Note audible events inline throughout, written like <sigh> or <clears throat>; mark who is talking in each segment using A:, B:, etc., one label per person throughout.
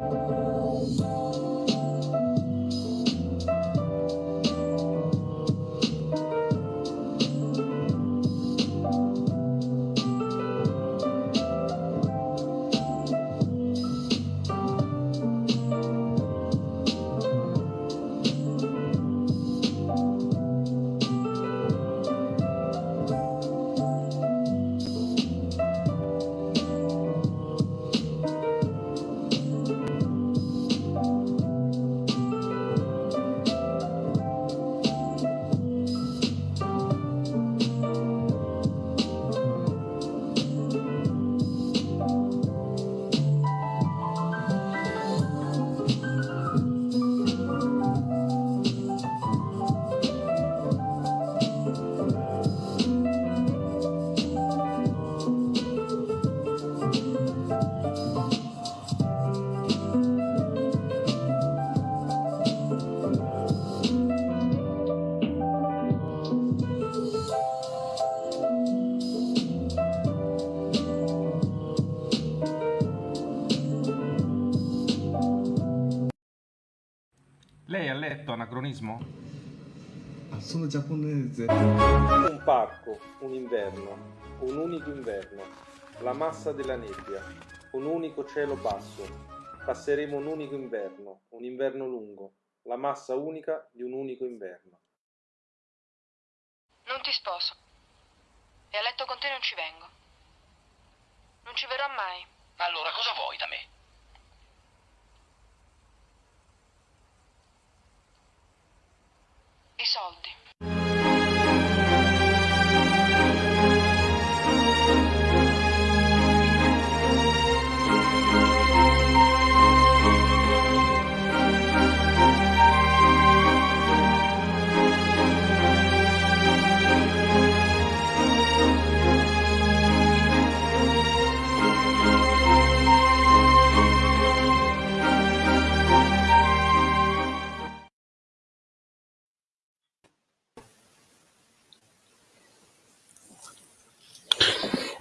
A: Lei
B: sono giapponese.
C: Un parco, un inverno, un unico inverno, la massa della nebbia, un unico cielo basso. Passeremo un unico inverno, un inverno lungo, la massa unica di un unico inverno.
D: Non ti sposo. E a letto con te non ci vengo. Non ci verrò mai.
E: Allora cosa vuoi da me?
D: I soldi.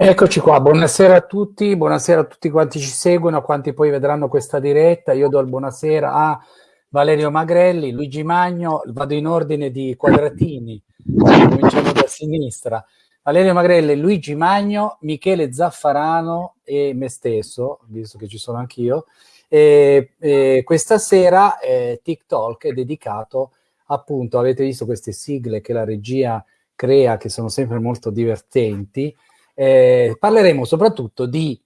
F: Eccoci qua, buonasera a tutti, buonasera a tutti quanti ci seguono, a quanti poi vedranno questa diretta. Io do il buonasera a Valerio Magrelli, Luigi Magno, vado in ordine di quadratini, cominciamo da sinistra. Valerio Magrelli, Luigi Magno, Michele Zaffarano e me stesso, visto che ci sono anch'io. E, e questa sera eh, TikTok è dedicato appunto, avete visto queste sigle che la regia crea, che sono sempre molto divertenti, eh, parleremo soprattutto di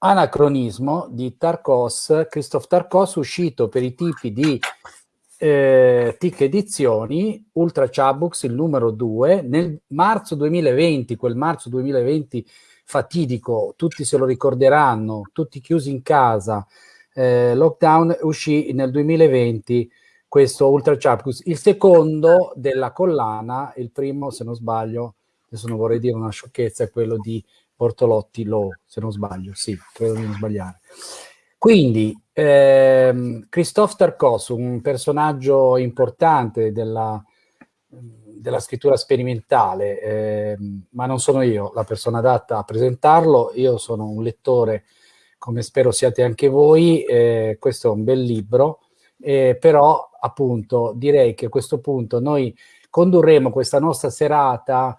F: anacronismo di Tarkos, Christophe Tarkos, uscito per i tipi di eh, TIC Edizioni, Ultra Chabux, il numero 2, nel marzo 2020, quel marzo 2020 fatidico, tutti se lo ricorderanno, tutti chiusi in casa, eh, lockdown, uscì nel 2020 questo Ultra Chabux, il secondo della collana, il primo, se non sbaglio, adesso non vorrei dire una sciocchezza, è quello di Bortolotti Low, se non sbaglio, sì, credo di non sbagliare. Quindi, ehm, Christophe Tarkos, un personaggio importante della, della scrittura sperimentale, ehm, ma non sono io la persona adatta a presentarlo, io sono un lettore, come spero siate anche voi, eh, questo è un bel libro, eh, però appunto direi che a questo punto noi condurremo questa nostra serata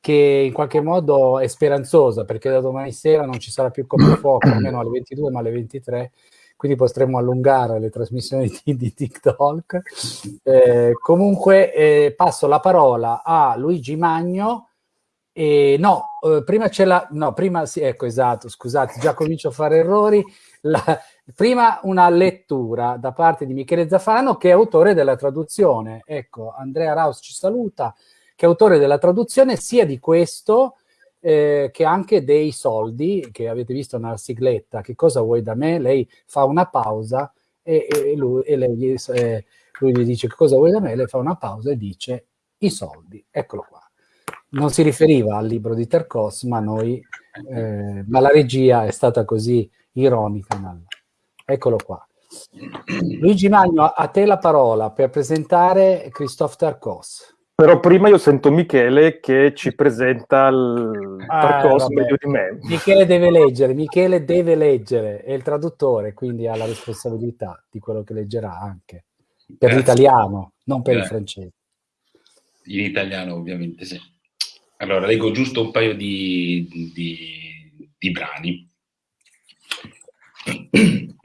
F: che in qualche modo è speranzosa perché da domani sera non ci sarà più coprifuoco, <clears throat> almeno alle 22 ma alle 23, quindi potremo allungare le trasmissioni di, di TikTok. Eh, comunque eh, passo la parola a Luigi Magno. E no, eh, prima c'è la... No, prima sì, ecco, esatto, scusate, già comincio a fare errori. La, prima una lettura da parte di Michele Zafano che è autore della traduzione. Ecco, Andrea Raus ci saluta che è autore della traduzione sia di questo eh, che anche dei soldi, che avete visto nella sigletta, che cosa vuoi da me? Lei fa una pausa e, e, lui, e lei, eh, lui, gli dice che cosa vuoi da me? Lei fa una pausa e dice i soldi, eccolo qua. Non si riferiva al libro di Tercos, ma noi, eh, ma la regia è stata così ironica. Eccolo qua. Luigi Magno, a te la parola per presentare Christophe Tarcos.
G: Però prima io sento Michele che ci presenta il
F: Ah,
G: percorso
F: vabbè.
G: meglio di me.
F: Michele deve leggere, Michele deve leggere, è il traduttore, quindi ha la responsabilità di quello che leggerà anche per
H: Grazie.
F: l'italiano, non per il
H: Grazie.
F: francese.
H: In italiano, ovviamente, sì. Allora, leggo giusto un paio di, di- di brani. <clears throat>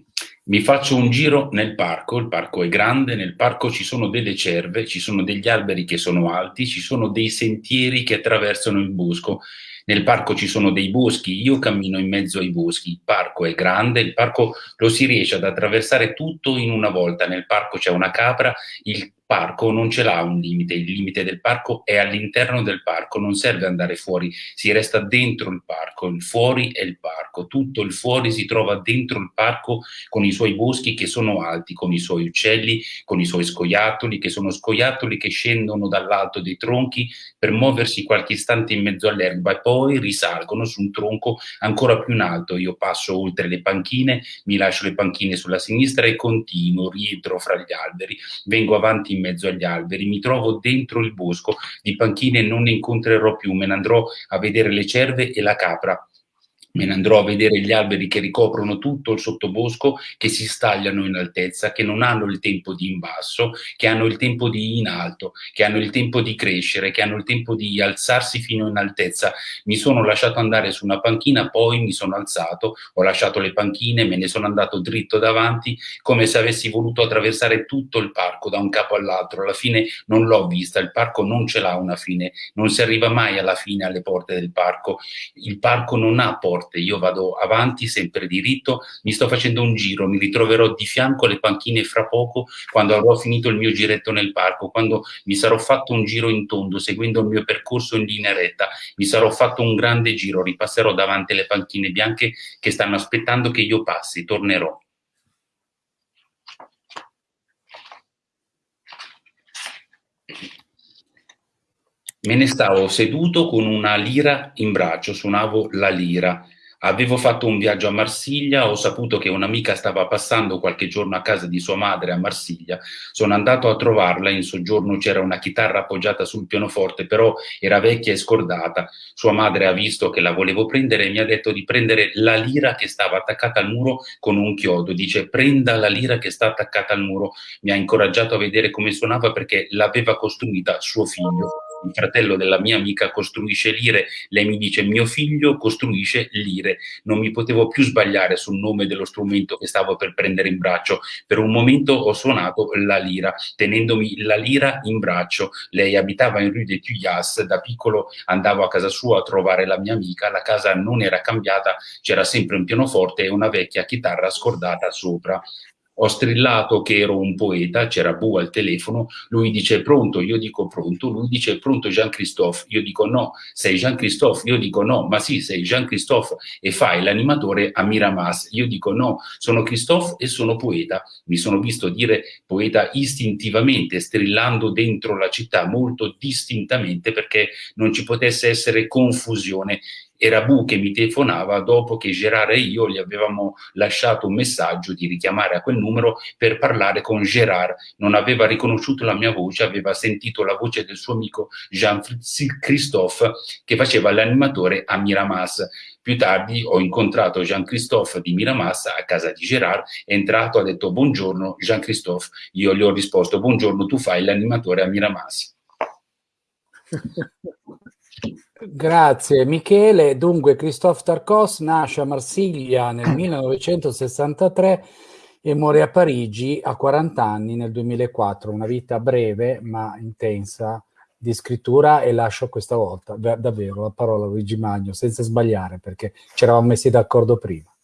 H: Mi faccio un giro nel parco, il parco è grande, nel parco ci sono delle cerve, ci sono degli alberi che sono alti, ci sono dei sentieri che attraversano il bosco. Nel parco ci sono dei boschi, io cammino in mezzo ai boschi, il parco è grande, il parco lo si riesce ad attraversare tutto in una volta, nel parco c'è una capra, il parco non ce l'ha un limite, il limite del parco è all'interno del parco, non serve andare fuori, si resta dentro il parco, il fuori è il parco, tutto il fuori si trova dentro il parco con i suoi boschi che sono alti, con i suoi uccelli, con i suoi scoiattoli, che sono scoiattoli che scendono dall'alto dei tronchi per muoversi qualche istante in mezzo all'erba e poi risalgono su un tronco ancora più in alto. Io passo oltre le panchine, mi lascio le panchine sulla sinistra e continuo, rientro fra gli alberi, vengo avanti in mezzo agli alberi, mi trovo dentro il bosco, di panchine non ne incontrerò più, me ne andrò a vedere le cerve e la capra. Me ne andrò a vedere gli alberi che ricoprono tutto il sottobosco, che si stagliano in altezza, che non hanno il tempo di in basso, che hanno il tempo di in alto, che hanno il tempo di crescere, che hanno il tempo di alzarsi fino in altezza. Mi sono lasciato andare su una panchina, poi mi sono alzato, ho lasciato le panchine, me ne sono andato dritto davanti, come se avessi voluto attraversare tutto il parco da un capo all'altro. Alla fine non l'ho vista, il parco non ce l'ha una fine, non si arriva mai alla fine alle porte del parco. Il parco non ha porte, io vado avanti sempre diritto, mi sto facendo un giro, mi ritroverò di fianco alle panchine fra poco quando avrò finito il mio giretto nel parco, quando mi sarò fatto un giro in tondo seguendo il mio percorso in linea retta, mi sarò fatto un grande giro, ripasserò davanti alle panchine bianche che stanno aspettando che io passi, tornerò. Me ne stavo seduto con una lira in braccio, suonavo la lira. Avevo fatto un viaggio a Marsiglia, ho saputo che un'amica stava passando qualche giorno a casa di sua madre a Marsiglia. Sono andato a trovarla, in soggiorno c'era una chitarra appoggiata sul pianoforte, però era vecchia e scordata. Sua madre ha visto che la volevo prendere e mi ha detto di prendere la lira che stava attaccata al muro con un chiodo. Dice prenda la lira che sta attaccata al muro. Mi ha incoraggiato a vedere come suonava perché l'aveva costruita suo figlio il fratello della mia amica costruisce lire, lei mi dice mio figlio costruisce lire, non mi potevo più sbagliare sul nome dello strumento che stavo per prendere in braccio, per un momento ho suonato la lira, tenendomi la lira in braccio, lei abitava in Rue de Tuyas, da piccolo andavo a casa sua a trovare la mia amica, la casa non era cambiata, c'era sempre un pianoforte e una vecchia chitarra scordata sopra. Ho strillato che ero un poeta, c'era Bu al telefono, lui dice pronto, io dico pronto, lui dice pronto Jean-Christophe, io dico no, sei Jean-Christophe, io dico no, ma sì, sei Jean-Christophe. E fai l'animatore a Miramas, io dico no, sono Christophe e sono poeta, mi sono visto dire poeta istintivamente, strillando dentro la città molto distintamente perché non ci potesse essere confusione era Bu che mi telefonava dopo che Gerard e io gli avevamo lasciato un messaggio di richiamare a quel numero per parlare con Gerard. Non aveva riconosciuto la mia voce, aveva sentito la voce del suo amico Jean-Christophe che faceva l'animatore a Miramas. Più tardi ho incontrato Jean-Christophe di Miramas a casa di Gerard, è entrato, ha detto buongiorno Jean-Christophe, io gli ho risposto buongiorno, tu fai l'animatore a Miramas. <laughs>
F: Grazie Michele. Dunque, Christophe Tarkos nasce a Marsiglia nel <clears throat> 1963 e muore a Parigi a 40 anni nel 2004. Una vita breve ma intensa di scrittura e lascio questa volta davvero la parola a Luigi Magno senza sbagliare perché ci eravamo messi d'accordo prima.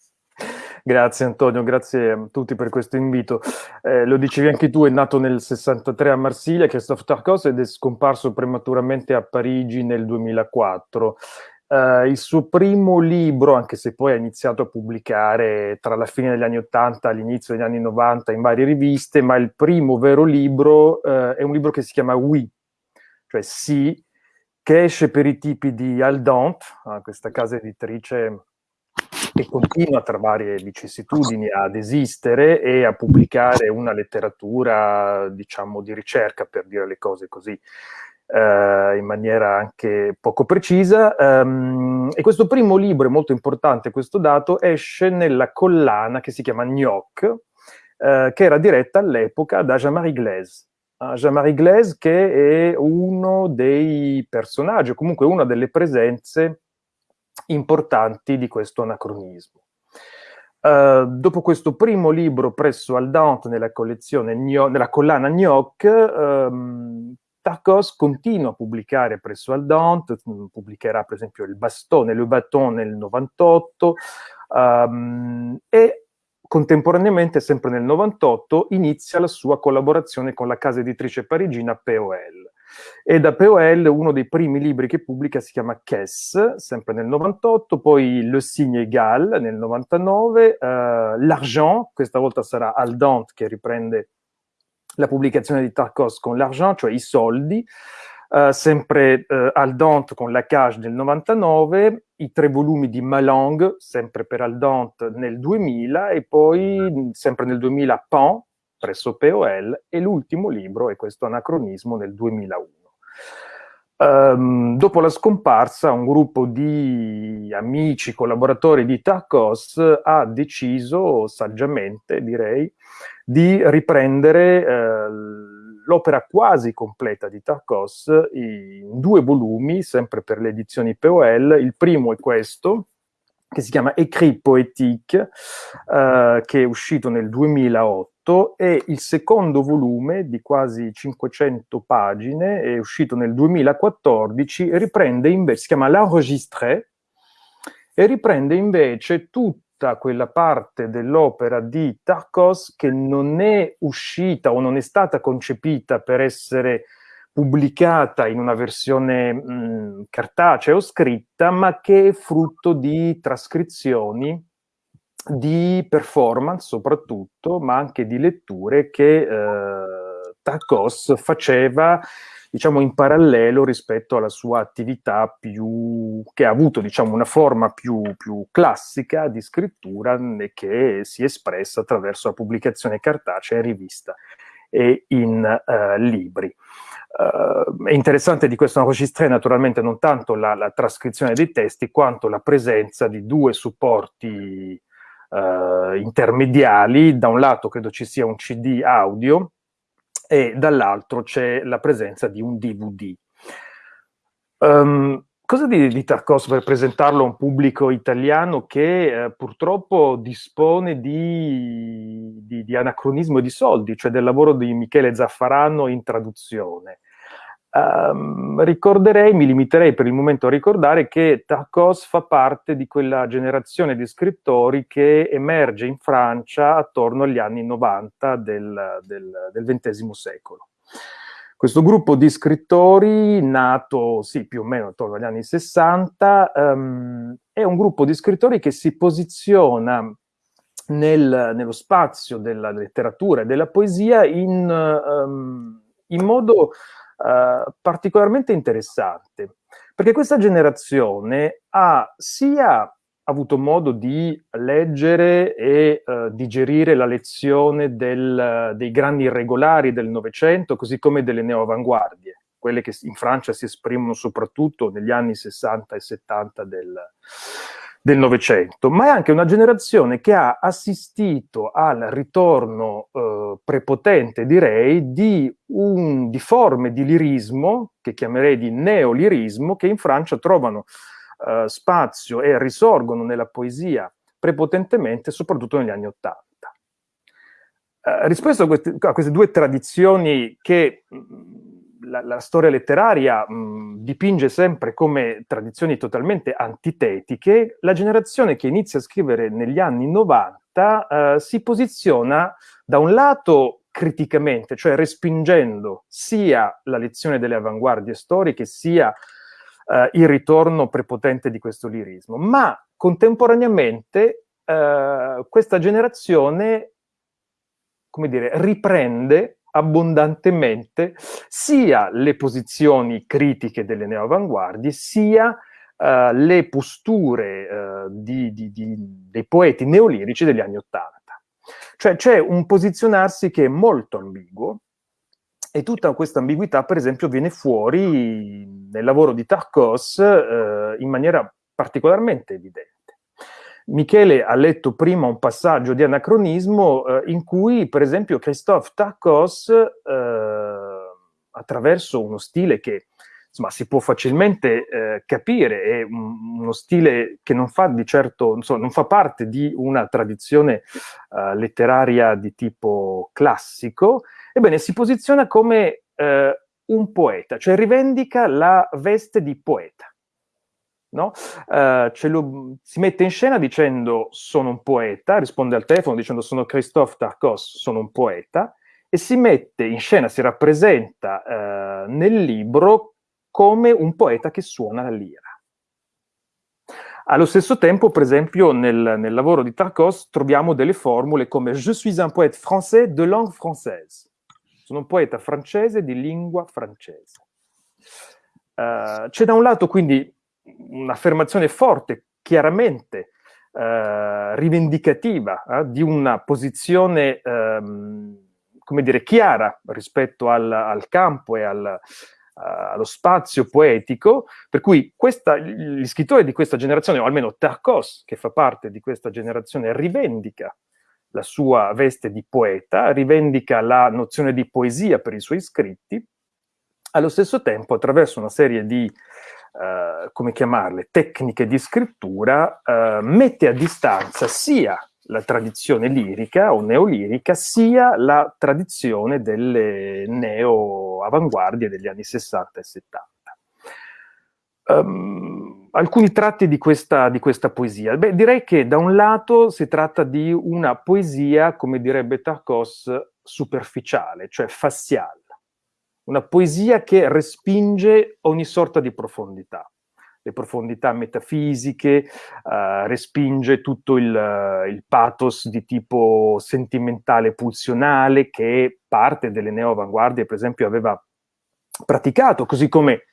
G: Grazie Antonio, grazie a tutti per questo invito. Eh, lo dicevi anche tu, è nato nel 63 a Marsiglia, Christophe Tarkos, ed è scomparso prematuramente a Parigi nel 2004. Uh, il suo primo libro, anche se poi ha iniziato a pubblicare tra la fine degli anni 80 e l'inizio degli anni 90 in varie riviste, ma il primo vero libro uh, è un libro che si chiama Oui, cioè Sì, che esce per i tipi di Aldant, uh, questa casa editrice che continua tra varie vicissitudini ad esistere e a pubblicare una letteratura, diciamo, di ricerca, per dire le cose così. eh, in maniera anche poco precisa. Um, e questo primo libro, è molto importante questo dato, esce nella collana che si chiama Gnoc, eh, che era diretta all'epoca da Jean-Marie Glaise. Uh, Jean-Marie Glaise che è uno dei personaggi, o comunque una delle presenze importanti di questo anacronismo. Uh, dopo questo primo libro presso Aldante nella collezione nella collana Gnoc, um, Tarkos continua a pubblicare presso Aldante, mm, pubblicherà per esempio il Bastone, Le Baton nel 98 um, e contemporaneamente, sempre nel 98, inizia la sua collaborazione con la casa editrice parigina POL. E da POL uno dei primi libri che pubblica si chiama Kess, sempre nel 98, poi Le Signe Égal nel 99, uh, L'Argent, questa volta sarà Aldante che riprende la pubblicazione di Tarkos con l'argent, cioè i soldi, uh, sempre uh, Aldante con la Cage del 99, i tre volumi di Malang, sempre per Aldante nel 2000, e poi sempre nel 2000 Pan, presso POL, e l'ultimo libro è questo anacronismo nel 2001. Um, ehm, dopo la scomparsa, un gruppo di amici, collaboratori di Tarkos ha deciso, saggiamente direi, di riprendere eh, l'opera quasi completa di Tarkos in due volumi, sempre per le edizioni POL. Il primo è questo, che si chiama Écrit Poétique, eh, che è uscito nel 2008, e il secondo volume di quasi 500 pagine, è uscito nel 2014, riprende invece, si chiama L'Enregistré, e riprende invece tutta quella parte dell'opera di Tarkos che non è uscita o non è stata concepita per essere pubblicata in una versione mh, cartacea o scritta, ma che è frutto di trascrizioni, di performance soprattutto, ma anche di letture che eh, Tarkos faceva diciamo in parallelo rispetto alla sua attività più che ha avuto diciamo una forma più, più classica di scrittura che si è espressa attraverso la pubblicazione cartacea in rivista e in uh, libri. Uh, è interessante di questo registre naturalmente non tanto la, la, trascrizione dei testi quanto la presenza di due supporti uh, intermediali, da un lato credo ci sia un CD audio e dall'altro c'è la presenza di un DVD. Um, ehm, cosa dire di Tarkovsky per presentarlo a un pubblico italiano che eh, purtroppo dispone di, di, di, anacronismo di soldi, cioè del lavoro di Michele Zaffarano in traduzione? Um, ricorderei, mi limiterei per il momento a ricordare che Tarkos fa parte di quella generazione di scrittori che emerge in Francia attorno agli anni 90 del, del, del XX secolo. Questo gruppo di scrittori, nato sì, più o meno attorno agli anni 60, um, ehm, è un gruppo di scrittori che si posiziona nel, nello spazio della letteratura e della poesia in, um, in modo uh, particolarmente interessante, perché questa generazione ha sia avuto modo di leggere e uh, digerire la lezione del, dei grandi irregolari del Novecento, così come delle neoavanguardie, quelle che in Francia si esprimono soprattutto negli anni 60 e 70 del, del Novecento, ma è anche una generazione che ha assistito al ritorno eh, prepotente, direi, di, un, di forme di lirismo, che chiamerei di neolirismo, che in Francia trovano eh, spazio e risorgono nella poesia prepotentemente, soprattutto negli anni Ottanta. Eh, rispetto a queste, a queste, due tradizioni che la, la storia letteraria mh, dipinge sempre come tradizioni totalmente antitetiche, la generazione che inizia a scrivere negli anni 90 eh, si posiziona da un lato criticamente, cioè respingendo sia la lezione delle avanguardie storiche, sia eh, il ritorno prepotente di questo lirismo, ma contemporaneamente eh, questa generazione, come dire, riprende abbondantemente sia le posizioni critiche delle neoavanguardie, sia uh, le posture uh, di, di, di, dei poeti neolirici degli anni Ottanta. Cioè c'è un posizionarsi che è molto ambiguo E tutta questa ambiguità, per esempio, viene fuori nel lavoro di Tarkos eh, in maniera particolarmente evidente. Michele ha letto prima un passaggio di anacronismo eh, in cui, per esempio, Christophe Tarkos, eh, attraverso uno stile che insomma, si può facilmente eh, capire, è un, uno stile che non fa di certo, insomma, non fa parte di una tradizione uh, letteraria di tipo classico, ebbene si posiziona come uh, un poeta, cioè rivendica la veste di poeta. No? Uh, lo, si mette in scena dicendo sono un poeta, risponde al telefono dicendo sono Christophe Tarkos, sono un poeta, e si mette in scena, si rappresenta nel libro come un poeta che suona la lira. Allo stesso tempo, per esempio, nel, nel lavoro di Tarkos troviamo delle formule come Je suis un poète français de langue française. Sono un poeta francese di lingua francese. Uh, c'è da un lato quindi un'affermazione forte, chiaramente uh, rivendicativa, uh, di una posizione, um, come dire, chiara rispetto al, al campo e al, allo spazio poetico, per cui questa, gli scrittori di questa generazione, o almeno Tarkos, che fa parte di questa generazione, rivendica la sua veste di poeta, rivendica la nozione di poesia per i suoi scritti, allo stesso tempo attraverso una serie di, uh, come chiamarle, tecniche di scrittura, uh, mette a distanza sia la tradizione lirica o neolirica, sia la tradizione delle neo-avanguardie degli anni 60 e 70. Um, ehm, alcuni tratti di questa, di questa poesia. Beh, direi che da un lato si tratta di una poesia, come direbbe Tarkos, superficiale, cioè faziale. Una poesia che respinge ogni sorta di profondità le profondità metafisiche, uh, respinge tutto il, il, pathos di tipo sentimentale pulsionale che parte delle neo-avanguardie, per esempio, aveva praticato, così come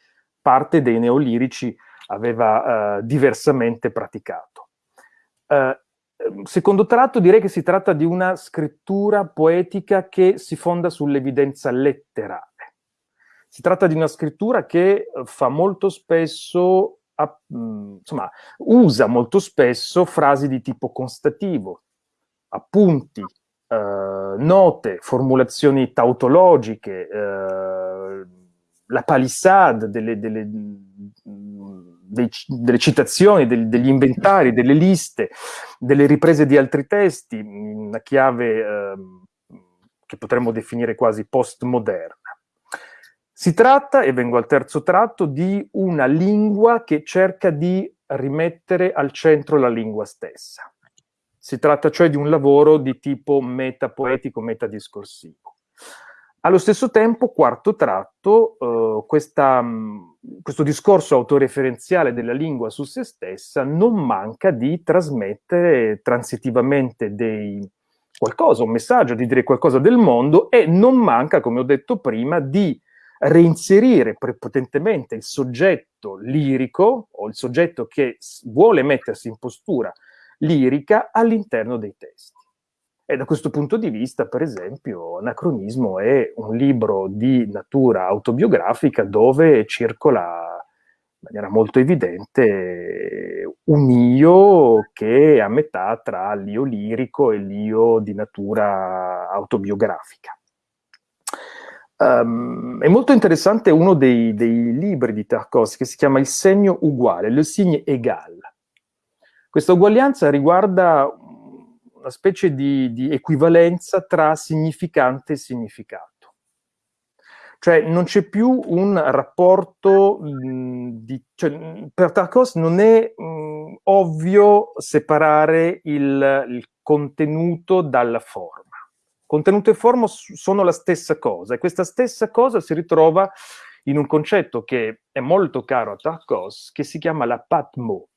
G: parte dei neolirici aveva uh, diversamente praticato. secondo tratto direi che si tratta di una scrittura poetica che si fonda sull'evidenza letterale. Si tratta di una scrittura che fa molto spesso a, insomma, usa molto spesso frasi di tipo constativo, appunti, eh, note, formulazioni tautologiche, eh, la palissade delle, delle, dei, delle citazioni, del, degli inventari, delle liste, delle riprese di altri testi, una chiave eh, che potremmo definire quasi postmoderna. Si tratta, e vengo al terzo tratto, di una lingua che cerca di rimettere al centro la lingua stessa. Si tratta cioè di un lavoro di tipo metapoetico, metadiscorsivo. Allo stesso tempo, quarto tratto, eh, questa, questo discorso autoreferenziale della lingua su se stessa non manca di trasmettere transitivamente dei, qualcosa, un messaggio, di dire qualcosa del mondo e non manca, come ho detto prima, di reinserire prepotentemente il soggetto lirico o il soggetto che vuole mettersi in postura lirica all'interno dei testi. E da questo punto di vista, per esempio, Anacronismo è un libro di natura autobiografica dove circola in maniera molto evidente un io che è a metà tra l'io lirico e l'io di natura autobiografica. Um, è molto interessante uno dei, dei, libri di Tarkovsky che si chiama Il segno uguale, Le signe égal. Questa uguaglianza riguarda una specie di, di equivalenza tra significante e significato. Cioè non c'è più un rapporto di... Cioè, per Tarkovsky non è mh, ovvio separare il, il contenuto dalla forma. Contenuto e forma sono la stessa cosa e questa stessa cosa si ritrova in un concetto che è molto caro a Tarkos, che si chiama la Patmo,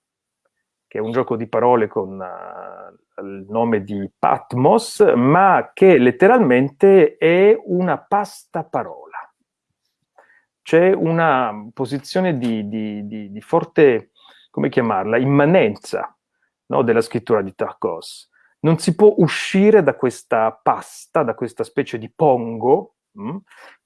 G: che è un gioco di parole con uh, il nome di Patmos, ma che letteralmente è una pasta parola. C'è una posizione di, di, di, di, forte, come chiamarla, immanenza no, della scrittura di Tarkos non si può uscire da questa pasta, da questa specie di pongo, mh, mm,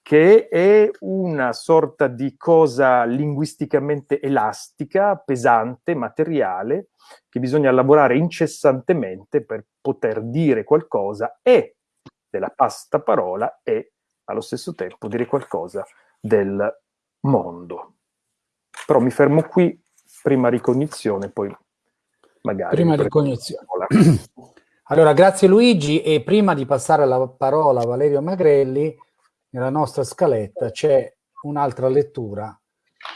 G: che è una sorta di cosa linguisticamente elastica, pesante, materiale, che bisogna lavorare incessantemente per poter dire qualcosa e della pasta parola e allo stesso tempo dire qualcosa del mondo. Però mi fermo qui, prima ricognizione, poi magari...
F: Prima ricognizione. <clears throat> Allora, grazie Luigi e prima di passare la parola a Valerio Magrelli, nella nostra scaletta c'è un'altra lettura,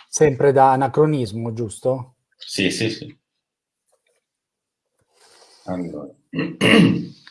F: sempre da anacronismo, giusto?
H: Sì, sì, sì. Allora. <clears throat>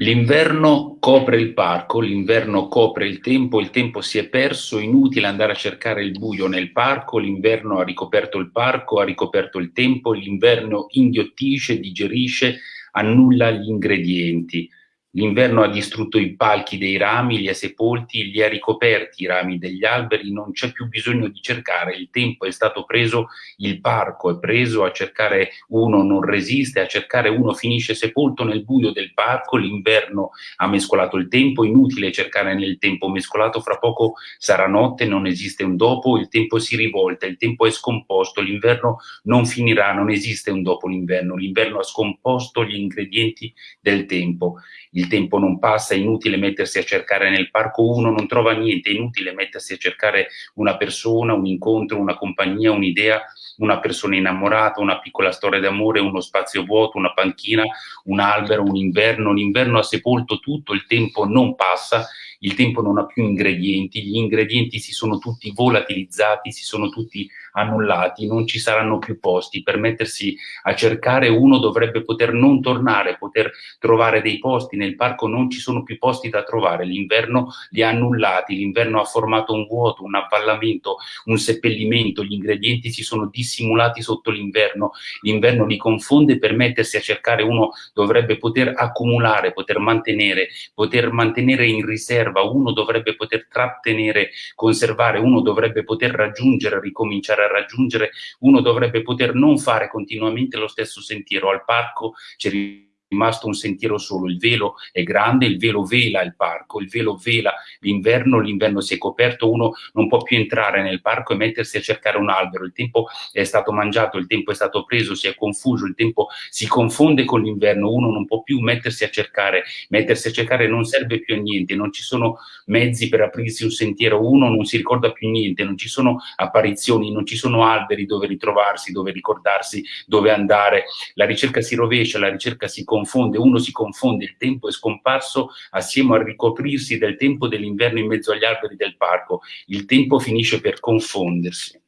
H: L'inverno copre il parco, l'inverno copre il tempo, il tempo si è perso, inutile andare a cercare il buio nel parco, l'inverno ha ricoperto il parco, ha ricoperto il tempo, l'inverno inghiottisce, digerisce, annulla gli ingredienti. L'inverno ha distrutto i palchi dei rami, li ha sepolti, li ha ricoperti i rami degli alberi, non c'è più bisogno di cercare, il tempo è stato preso, il parco è preso, a cercare uno non resiste, a cercare uno finisce sepolto nel buio del parco, l'inverno ha mescolato il tempo, inutile cercare nel tempo mescolato, fra poco sarà notte, non esiste un dopo, il tempo si rivolta, il tempo è scomposto, l'inverno non finirà, non esiste un dopo l'inverno, l'inverno ha scomposto gli ingredienti del tempo. Il tempo non passa, è inutile mettersi a cercare nel parco, uno non trova niente, è inutile mettersi a cercare una persona, un incontro, una compagnia, un'idea, una persona innamorata, una piccola storia d'amore, uno spazio vuoto, una panchina, un albero, un inverno, l'inverno ha sepolto tutto, il tempo non passa, il tempo non ha più ingredienti, gli ingredienti si sono tutti volatilizzati, si sono tutti annullati, non ci saranno più posti. Per mettersi a cercare uno dovrebbe poter non tornare, poter trovare dei posti. Nel parco non ci sono più posti da trovare, l'inverno li ha annullati, l'inverno ha formato un vuoto, un avvallamento, un seppellimento, gli ingredienti si sono dissimulati sotto l'inverno, l'inverno li confonde, per mettersi a cercare uno dovrebbe poter accumulare, poter mantenere, poter mantenere in riserva, uno dovrebbe poter trattenere, conservare, uno dovrebbe poter raggiungere, ricominciare a raggiungere, uno dovrebbe poter non fare continuamente lo stesso sentiero. Al parco c'è rimasto un sentiero solo, il velo è grande, il velo vela il parco, il velo vela l'inverno, l'inverno si è coperto, uno non può più entrare nel parco e mettersi a cercare un albero, il tempo è stato mangiato, il tempo è stato preso, si è confuso, il tempo si confonde con l'inverno, uno non può più mettersi a cercare, mettersi a cercare non serve più a niente, non ci sono mezzi per aprirsi un sentiero, uno non si ricorda più niente, non ci sono apparizioni, non ci sono alberi dove ritrovarsi, dove ricordarsi, dove andare, la ricerca si rovescia, la ricerca si confonde, confonde, uno si confonde, il tempo è scomparso assieme al ricoprirsi del tempo dell'inverno in mezzo agli alberi del parco, il tempo finisce per confondersi.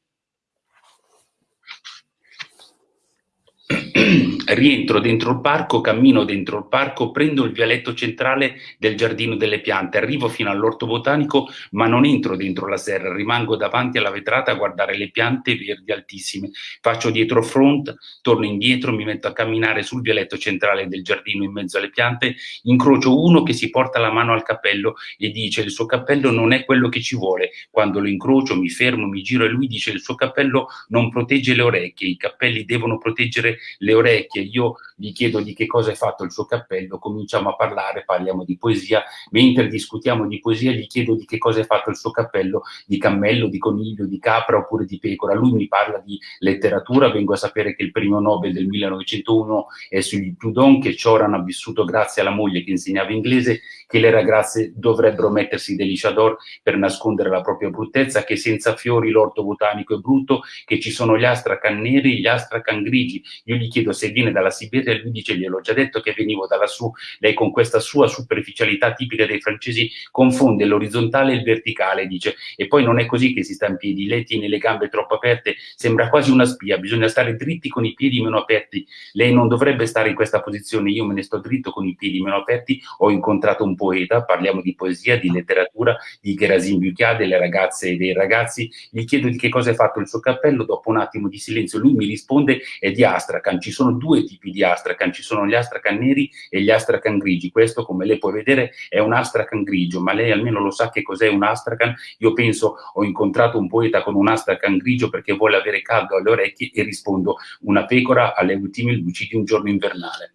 H: <clears throat> rientro dentro il parco, cammino dentro il parco, prendo il vialetto centrale del giardino delle piante, arrivo fino all'orto botanico, ma non entro dentro la serra, rimango davanti alla vetrata a guardare le piante verdi altissime. Faccio dietro front, torno indietro, mi metto a camminare sul vialetto centrale del giardino in mezzo alle piante, incrocio uno che si porta la mano al cappello e dice il suo cappello non è quello che ci vuole. Quando lo incrocio mi fermo, mi giro e lui dice il suo cappello non protegge le orecchie, i cappelli devono proteggere le orecchie, io gli chiedo di che cosa è fatto il suo cappello, cominciamo a parlare, parliamo di poesia, mentre discutiamo di poesia gli chiedo di che cosa è fatto il suo cappello, di cammello, di coniglio, di capra oppure di pecora, lui mi parla di letteratura, vengo a sapere che il primo Nobel del 1901 è sugli Proudhon, che Cioran ha vissuto grazie alla moglie che insegnava inglese, che le ragazze dovrebbero mettersi dei liciador per nascondere la propria bruttezza, che senza fiori l'orto botanico è brutto, che ci sono gli astracan neri gli astracan grigi, io gli chiedo se viene dalla Siberia e lui dice gliel'ho già detto che venivo da lassù, lei con questa sua superficialità tipica dei francesi confonde l'orizzontale e il verticale, dice, e poi non è così che si sta in piedi, lei tiene le gambe troppo aperte, sembra quasi una spia, bisogna stare dritti con i piedi meno aperti, lei non dovrebbe stare in questa posizione, io me ne sto dritto con i piedi meno aperti, ho incontrato un poeta, parliamo di poesia, di letteratura, di Gerasim Bucchia, delle ragazze e dei ragazzi, gli chiedo di che cosa è fatto il suo cappello, dopo un attimo di silenzio lui mi risponde è di Astracan, ci sono due tipi di Astracan, ci sono gli Astracan neri e gli Astracan grigi, questo come lei può vedere è un Astracan grigio, ma lei almeno lo sa che cos'è un Astracan, io penso ho incontrato un poeta con un Astracan grigio perché vuole avere caldo alle orecchie e rispondo una pecora alle ultime luci di un giorno invernale.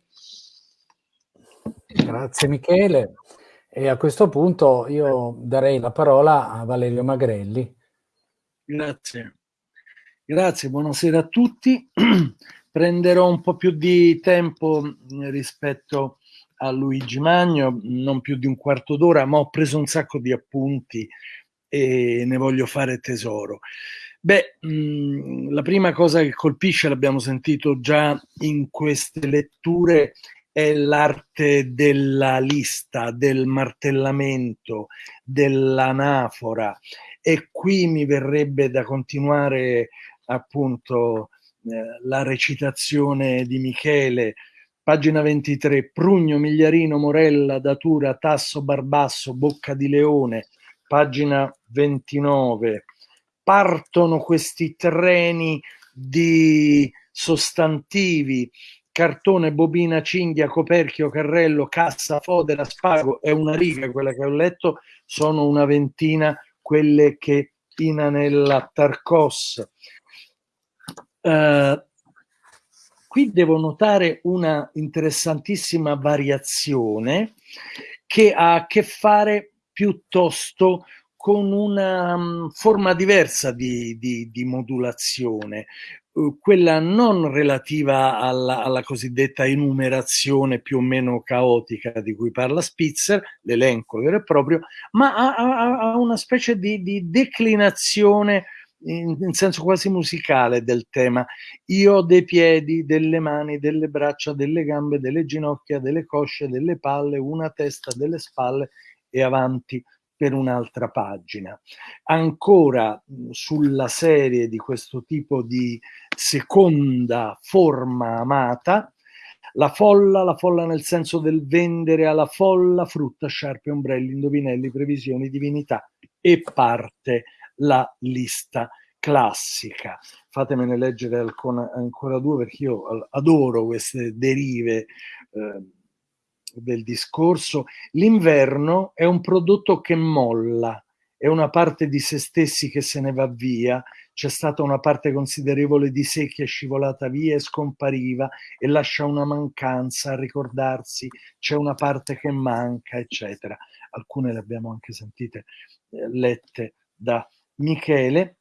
F: Grazie Michele. E a questo punto io darei la parola a Valerio Magrelli.
I: Grazie. Grazie, buonasera a tutti. <clears throat> Prenderò un po' più di tempo rispetto a Luigi Magno, non più di un quarto d'ora, ma ho preso un sacco di appunti e ne voglio fare tesoro. Beh, mh, la prima cosa che colpisce, l'abbiamo sentito già in queste letture, è l'arte della lista, del martellamento, dell'anafora. E qui mi verrebbe da continuare appunto la recitazione di Michele, pagina 23, Prugno, Migliarino, Morella, Datura, Tasso, Barbasso, Bocca di Leone, pagina 29. Partono questi treni di sostantivi, cartone, bobina, cinghia, coperchio, carrello, cassa, fodera, spago, è una riga quella che ho letto, sono una ventina quelle che inanella Tarcos. Uh, qui devo notare una interessantissima variazione che ha a che fare piuttosto con una um, forma diversa di, di, di modulazione, uh, quella non relativa alla, alla, cosiddetta enumerazione più o meno caotica di cui parla Spitzer, l'elenco vero e proprio, ma a, a, a una specie di, di declinazione in, in, senso quasi musicale del tema. Io ho dei piedi, delle mani, delle braccia, delle gambe, delle ginocchia, delle cosce, delle palle, una testa, delle spalle e avanti per un'altra pagina. Ancora sulla serie di questo tipo di seconda forma amata, la folla, la folla nel senso del vendere alla folla frutta, sciarpe, ombrelli, indovinelli, previsioni, divinità e parte la lista classica. Fatemene leggere ancora, ancora due perché io adoro queste derive eh, del discorso. L'inverno è un prodotto che molla, è una parte di se stessi che se ne va via, c'è stata una parte considerevole di sé che è scivolata via e scompariva e lascia una mancanza a ricordarsi, c'è una parte che manca, eccetera. Alcune le abbiamo anche sentite eh, lette da Michele.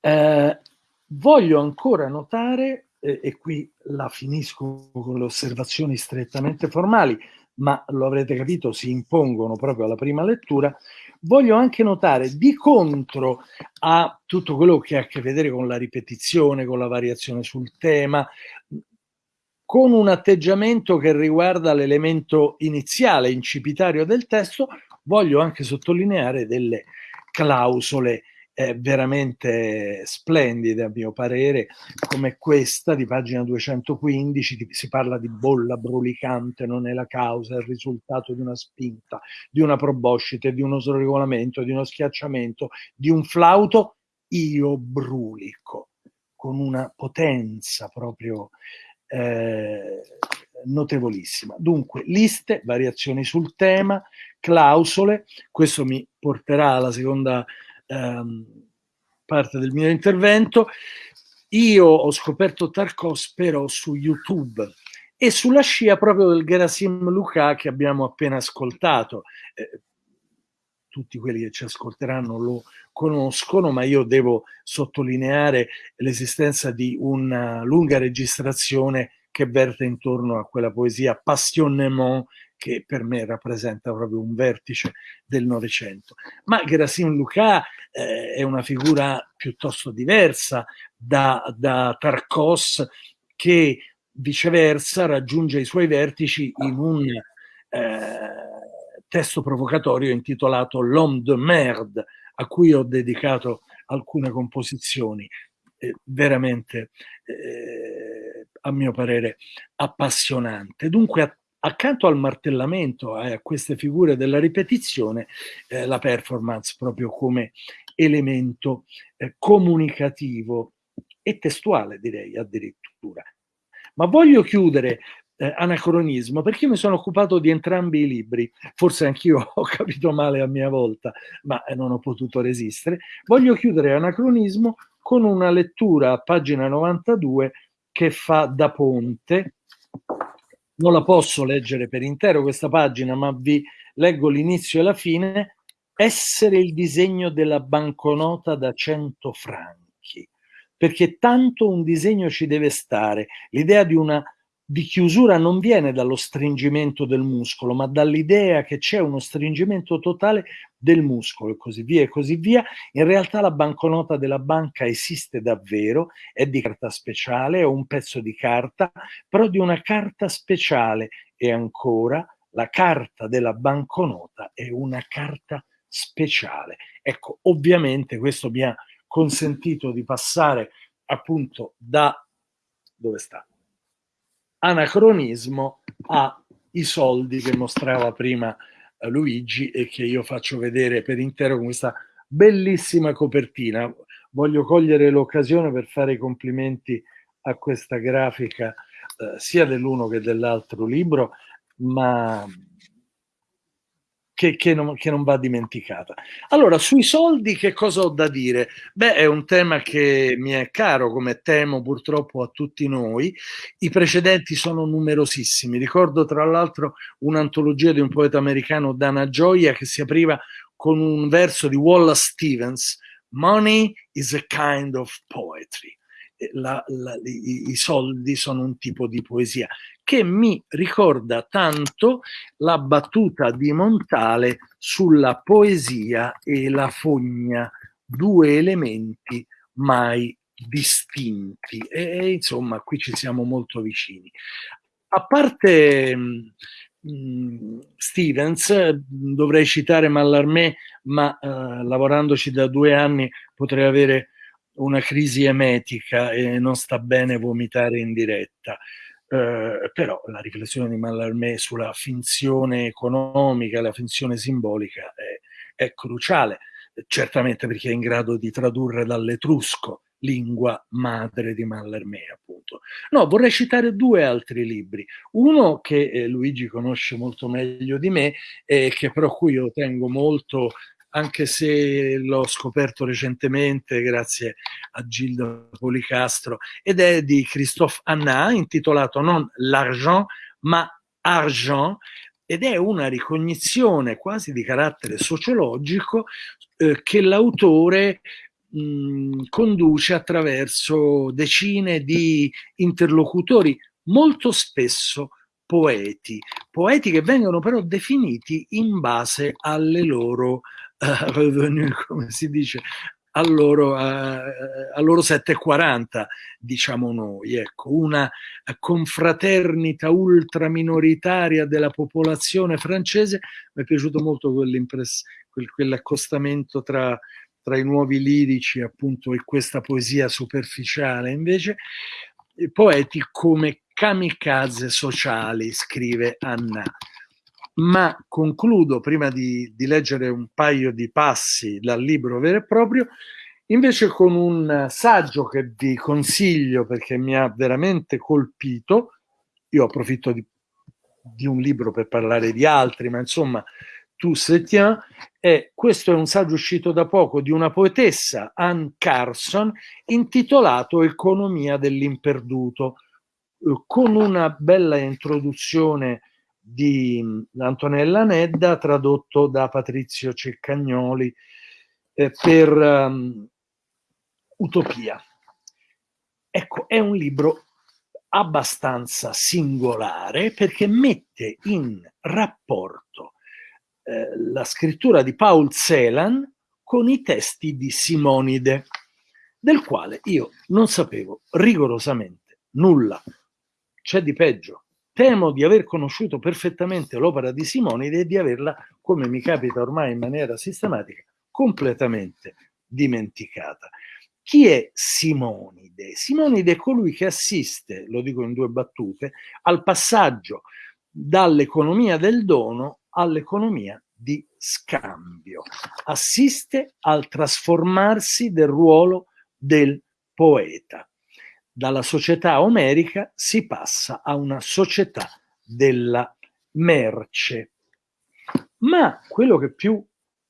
I: Eh, voglio ancora notare, eh, e qui la finisco con le osservazioni strettamente formali, ma lo avrete capito, si impongono proprio alla prima lettura, voglio anche notare di contro a tutto quello che ha a che vedere con la ripetizione, con la variazione sul tema, con un atteggiamento che riguarda l'elemento iniziale, incipitario del testo, voglio anche sottolineare delle clausole eh, veramente splendide a mio parere, come questa di pagina 215, di, si parla di bolla brulicante, non è la causa, è il risultato di una spinta, di una proboscite, di uno sregolamento, di uno schiacciamento, di un flauto, io brulico, con una potenza proprio eh, notevolissima. Dunque, liste, variazioni sul tema, clausole, questo mi porterà alla seconda ehm, parte del mio intervento. Io ho scoperto Tarkos però su YouTube e sulla scia proprio del Gerasim Luca che abbiamo appena ascoltato. Eh, tutti quelli che ci ascolteranno lo conoscono, ma io devo sottolineare l'esistenza di una lunga registrazione che verte intorno a quella poesia passionnement che per me rappresenta proprio un vertice del Novecento. Ma Gerasim Luca eh, è una figura piuttosto diversa da, da Tarkos che viceversa raggiunge i suoi vertici in un eh, testo provocatorio intitolato L'homme de merde, a cui ho dedicato alcune composizioni eh, veramente eh, a mio parere appassionante. Dunque accanto al martellamento e a queste figure della ripetizione, eh, la performance proprio come elemento eh, comunicativo e testuale, direi addirittura. Ma voglio chiudere eh, anacronismo perché io mi sono occupato di entrambi i libri, forse anch'io <laughs> ho capito male a mia volta, ma eh, non ho potuto resistere. Voglio chiudere anacronismo con una lettura a pagina 92 che fa da ponte non la posso leggere per intero questa pagina, ma vi leggo l'inizio e la fine, essere il disegno della banconota da 100 franchi, perché tanto un disegno ci deve stare. L'idea di una di chiusura non viene dallo stringimento del muscolo, ma dall'idea che c'è uno stringimento totale del muscolo e così via e così via. In realtà la banconota della banca esiste davvero, è di carta speciale, è un pezzo di carta, però di una carta speciale e ancora la carta della banconota è una carta speciale. Ecco, ovviamente questo mi ha consentito di passare appunto da dove sta? Anacronismo ai soldi che mostrava prima eh, Luigi e che io faccio vedere per intero con questa bellissima copertina. Voglio cogliere l'occasione per fare i complimenti a questa grafica eh, sia dell'uno che dell'altro libro, ma che, che, non, che, non, va dimenticata. Allora, sui soldi che cosa ho da dire? Beh, è un tema che mi è caro, come temo purtroppo a tutti noi. I precedenti sono numerosissimi. Ricordo tra l'altro un'antologia di un poeta americano, Dana Gioia, che si apriva con un verso di Wallace Stevens, Money is a kind of poetry. La, la, i, i, soldi sono un tipo di poesia che mi ricorda tanto la battuta di Montale sulla poesia e la fogna, due elementi mai distinti. E, e insomma, qui ci siamo molto vicini. A parte mm, Stevens, dovrei citare Mallarmé, ma eh, lavorandoci da due anni potrei avere una crisi emetica e non sta bene vomitare in diretta. Eh, però la riflessione di Mallarmé sulla finzione economica, la finzione simbolica è, è cruciale, certamente perché è in grado di tradurre dall'etrusco lingua madre di Mallarmé, appunto. No, vorrei citare due altri libri. Uno che eh, Luigi conosce molto meglio di me e che però cui io tengo molto anche se l'ho scoperto recentemente grazie a Gildo Policastro, ed è di Christophe Anna, intitolato non L'argent, ma Argent, ed è una ricognizione quasi di carattere sociologico eh, che l'autore mh, conduce attraverso decine di interlocutori, molto spesso poeti, poeti che vengono però definiti in base alle loro revenu, <laughs> come si dice, a loro, a, a loro 7,40 diciamo noi, ecco, una confraternita ultra minoritaria della popolazione francese, mi è piaciuto molto quel, quell'accostamento tra, tra i nuovi lirici appunto e questa poesia superficiale invece, poeti come kamikaze sociali, scrive Anna ma concludo prima di, di, leggere un paio di passi dal libro vero e proprio, invece con un saggio che vi consiglio perché mi ha veramente colpito. Io approfitto di, di un libro per parlare di altri, ma insomma, tu se tiens, e questo è un saggio uscito da poco di una poetessa, Anne Carson, intitolato Economia dell'imperduto, eh, con una bella introduzione di Antonella Nedda, tradotto da Patrizio Ceccagnoli eh, per um, Utopia. Ecco, è un libro abbastanza singolare perché mette in rapporto eh, la scrittura di Paul Celan con i testi di Simonide, del quale io non sapevo rigorosamente nulla. C'è di peggio Temo di aver conosciuto perfettamente l'opera di Simonide e di averla, come mi capita ormai in maniera sistematica, completamente dimenticata. Chi è Simonide? Simonide è colui che assiste, lo dico in due battute, al passaggio dall'economia del dono all'economia di scambio. Assiste al trasformarsi del ruolo del poeta dalla società omerica si passa a una società della merce. Ma quello che più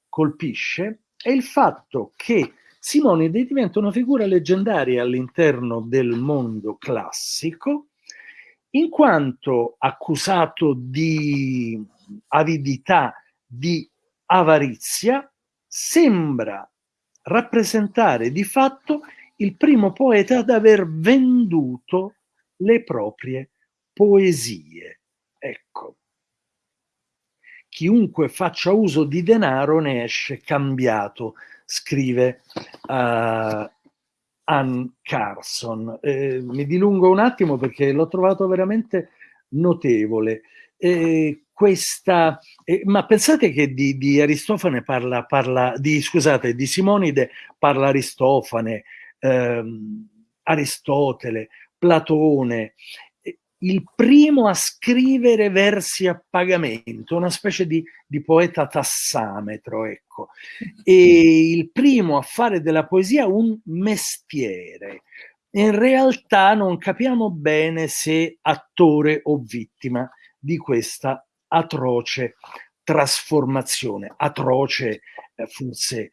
I: colpisce è il fatto che Simonide diventa una figura leggendaria all'interno del mondo classico, in quanto accusato di avidità di avarizia, sembra rappresentare di fatto il primo poeta ad aver venduto le proprie poesie. Ecco, chiunque faccia uso di denaro ne esce cambiato, scrive uh, Ann Carson. Eh, mi dilungo un attimo perché l'ho trovato veramente notevole. Eh, questa, eh, ma pensate che di, di Aristofane parla, parla di, scusate, di Simonide parla Aristofane, ehm, Aristotele, Platone, il primo a scrivere versi a pagamento, una specie di, di, poeta tassametro, ecco, e il primo a fare della poesia un mestiere. In realtà non capiamo bene se attore o vittima di questa atroce trasformazione, atroce eh, forse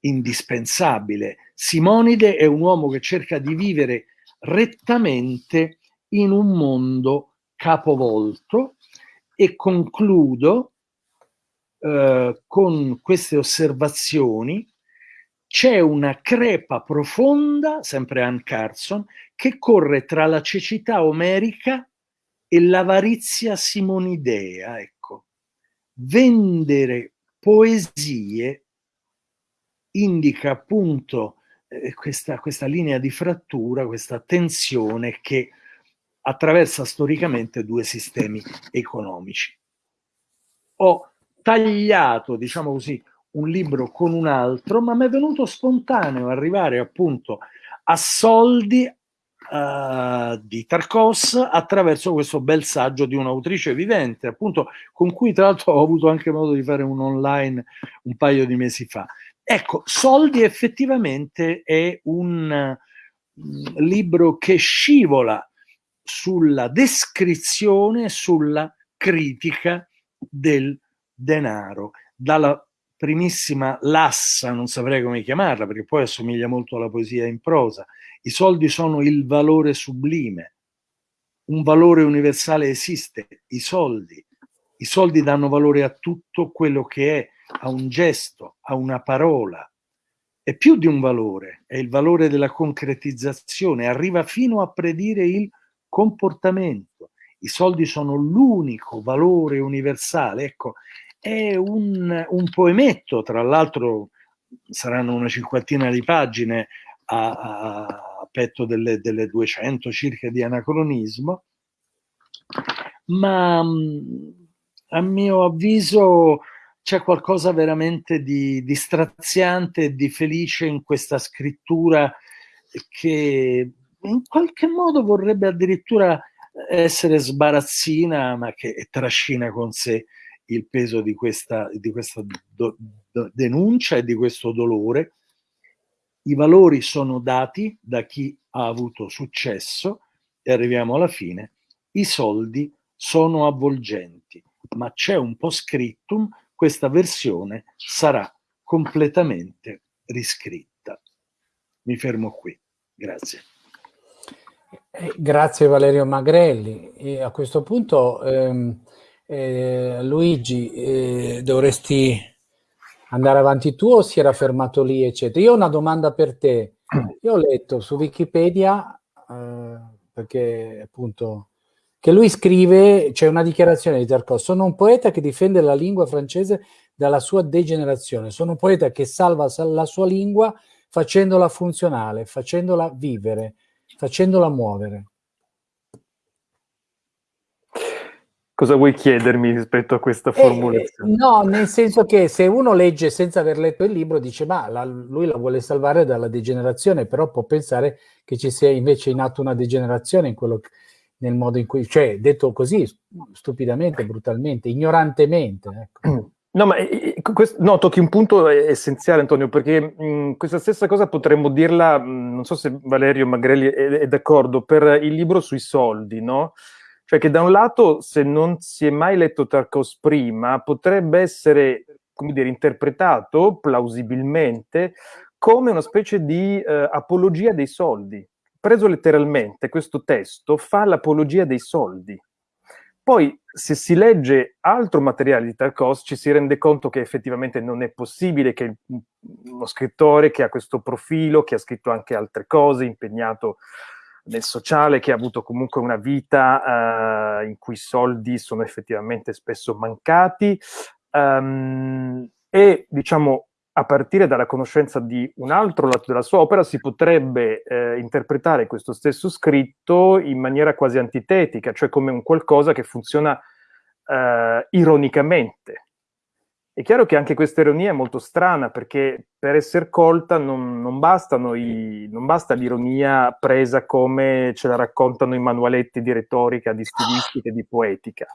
I: indispensabile. Simonide è un uomo che cerca di vivere rettamente in un mondo capovolto e concludo eh, con queste osservazioni. C'è una crepa profonda, sempre Ann Carson, che corre tra la cecità omerica e l'avarizia simonidea. Ecco. Vendere poesie indica appunto eh, questa, questa linea di frattura, questa tensione che attraversa storicamente due sistemi economici. Ho tagliato, diciamo così, un libro con un altro, ma mi è venuto spontaneo arrivare appunto a soldi uh, di Tarkos attraverso questo bel saggio di un'autrice vivente, appunto con cui tra l'altro ho avuto anche modo di fare un online un paio di mesi fa. Ecco, Soldi effettivamente è un mm, libro che scivola sulla descrizione, sulla critica del denaro. Dalla primissima lassa, non saprei come chiamarla, perché poi assomiglia molto alla poesia in prosa. I soldi sono il valore sublime. Un valore universale esiste, i soldi. I soldi danno valore a tutto quello che è, a un gesto, a una parola. È più di un valore, è il valore della concretizzazione, arriva fino a predire il comportamento. I soldi sono l'unico valore universale. Ecco, è un, un poemetto, tra l'altro saranno una cinquantina di pagine a, a, a petto delle, delle 200 circa di anacronismo, ma a mio avviso c'è qualcosa veramente di, di straziante e di felice in questa scrittura che in qualche modo vorrebbe addirittura essere sbarazzina, ma che trascina con sé il peso di questa, di questa do, do, denuncia e di questo dolore. I valori sono dati da chi ha avuto successo e arriviamo alla fine. I soldi sono avvolgenti, ma c'è un po' scrittum, questa versione sarà completamente riscritta. Mi fermo qui. Grazie.
F: Eh, grazie Valerio Magrelli. E a questo punto, ehm, eh, Luigi, eh, dovresti andare avanti tu o si era fermato lì, eccetera? Io ho una domanda per te. Io ho letto su Wikipedia, eh, perché appunto, che lui scrive, c'è una dichiarazione di Tarkov, sono un poeta che difende la lingua francese dalla sua degenerazione, sono un poeta che salva la sua lingua facendola funzionale, facendola vivere, facendola muovere.
G: Cosa vuoi chiedermi rispetto a questa eh, formulazione?
F: Eh, no, nel senso che se uno legge senza aver letto il libro dice ma la, lui la vuole salvare dalla degenerazione, però può pensare che ci sia invece in atto una degenerazione in quello, nel modo in cui, cioè detto così stupidamente, brutalmente, ignorantemente. Ecco.
G: No, ma eh, eh, questo, no, tocchi un punto essenziale, Antonio, perché mh, questa stessa cosa potremmo dirla, mh, non so se Valerio Magrelli è, è, d'accordo, per il libro sui soldi, no? Cioè che da un lato, se non si è mai letto Tarkos prima, potrebbe essere, come dire, interpretato plausibilmente come una specie di eh, apologia dei soldi. Preso letteralmente, questo testo fa l'apologia dei soldi. Poi, se si legge altro materiale di Tarkovsky, ci si rende conto che effettivamente non è possibile che uno scrittore che ha questo profilo, che ha scritto anche altre cose, impegnato nel sociale, che ha avuto comunque una vita uh, in cui i soldi sono effettivamente spesso mancati, um, e diciamo a partire dalla conoscenza di un altro lato della sua opera si potrebbe eh, interpretare questo stesso scritto in maniera quasi antitetica, cioè come un qualcosa che funziona eh, ironicamente. È chiaro che anche questa ironia è molto strana perché per essere colta non, non, i, non basta l'ironia presa come ce la raccontano i manualetti di retorica, di stilistica e di poetica.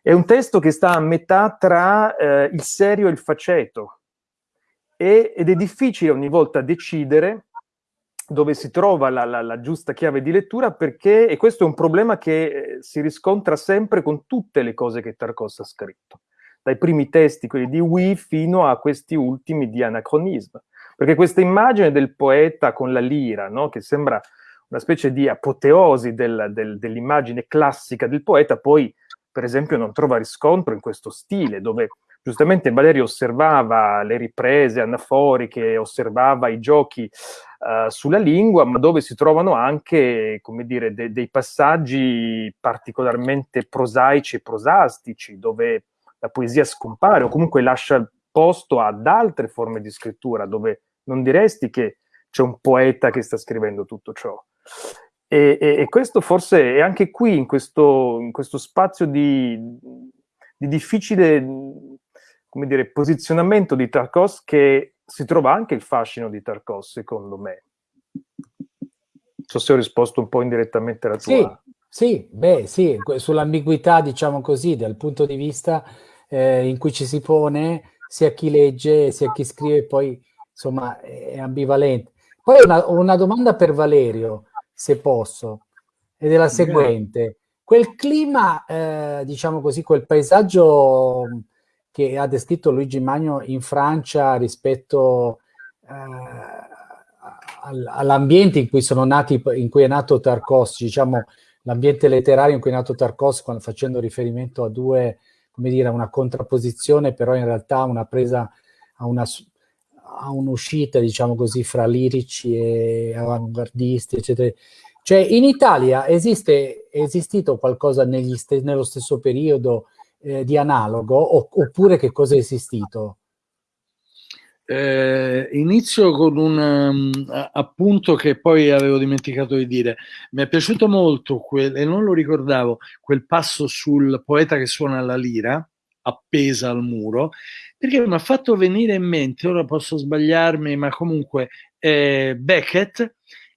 G: È un testo che sta a metà tra eh, il serio e il faceto, e, ed è difficile ogni volta decidere dove si trova la, la, la, giusta chiave di lettura perché, e questo è un problema che eh, si riscontra sempre con tutte le cose che Tarkovsky ha scritto, dai primi testi, quelli di Wee, fino a questi ultimi di Anachronism. Perché questa immagine del poeta con la lira, no? che sembra una specie di apoteosi del, del, dell'immagine classica del poeta, poi per esempio non trova riscontro in questo stile, dove giustamente Valerio osservava le riprese anaforiche, osservava i giochi uh, sulla lingua, ma dove si trovano anche, come dire, de dei passaggi particolarmente prosaici e prosastici, dove la poesia scompare o comunque lascia posto ad altre forme di scrittura, dove non diresti che c'è un poeta che sta scrivendo tutto ciò. E, e, e questo forse è anche qui, in questo, in questo spazio di, di difficile come dire, posizionamento di Tarkovsky che si trova anche il fascino di Tarkovsky, secondo me. Non so se ho risposto un po' indirettamente alla tua...
F: Sì, sì, beh, sì, sull'ambiguità, diciamo così, dal punto di vista eh, in cui ci si pone, sia chi legge, sia chi scrive, poi, insomma, è ambivalente. Poi una, una domanda per Valerio, se posso, ed è la seguente. Quel clima, eh, diciamo così, quel paesaggio che ha descritto Luigi Magno in Francia rispetto eh, all'ambiente in cui sono nati, in cui è nato Tarkovsky, diciamo l'ambiente letterario in cui è nato Tarkovsky, facendo riferimento a due, come dire, una contrapposizione, però in realtà una presa a una a un'uscita, diciamo così, fra lirici e avanguardisti, eccetera. Cioè, in Italia esiste, è esistito qualcosa st nello stesso periodo eh, di analogo oppure che cosa è esistito?
I: Eh, inizio con un um, appunto che poi avevo dimenticato di dire. Mi è piaciuto molto, quel, e non lo ricordavo, quel passo sul poeta che suona la lira appesa al muro, perché mi ha fatto venire in mente, ora posso sbagliarmi, ma comunque eh, Beckett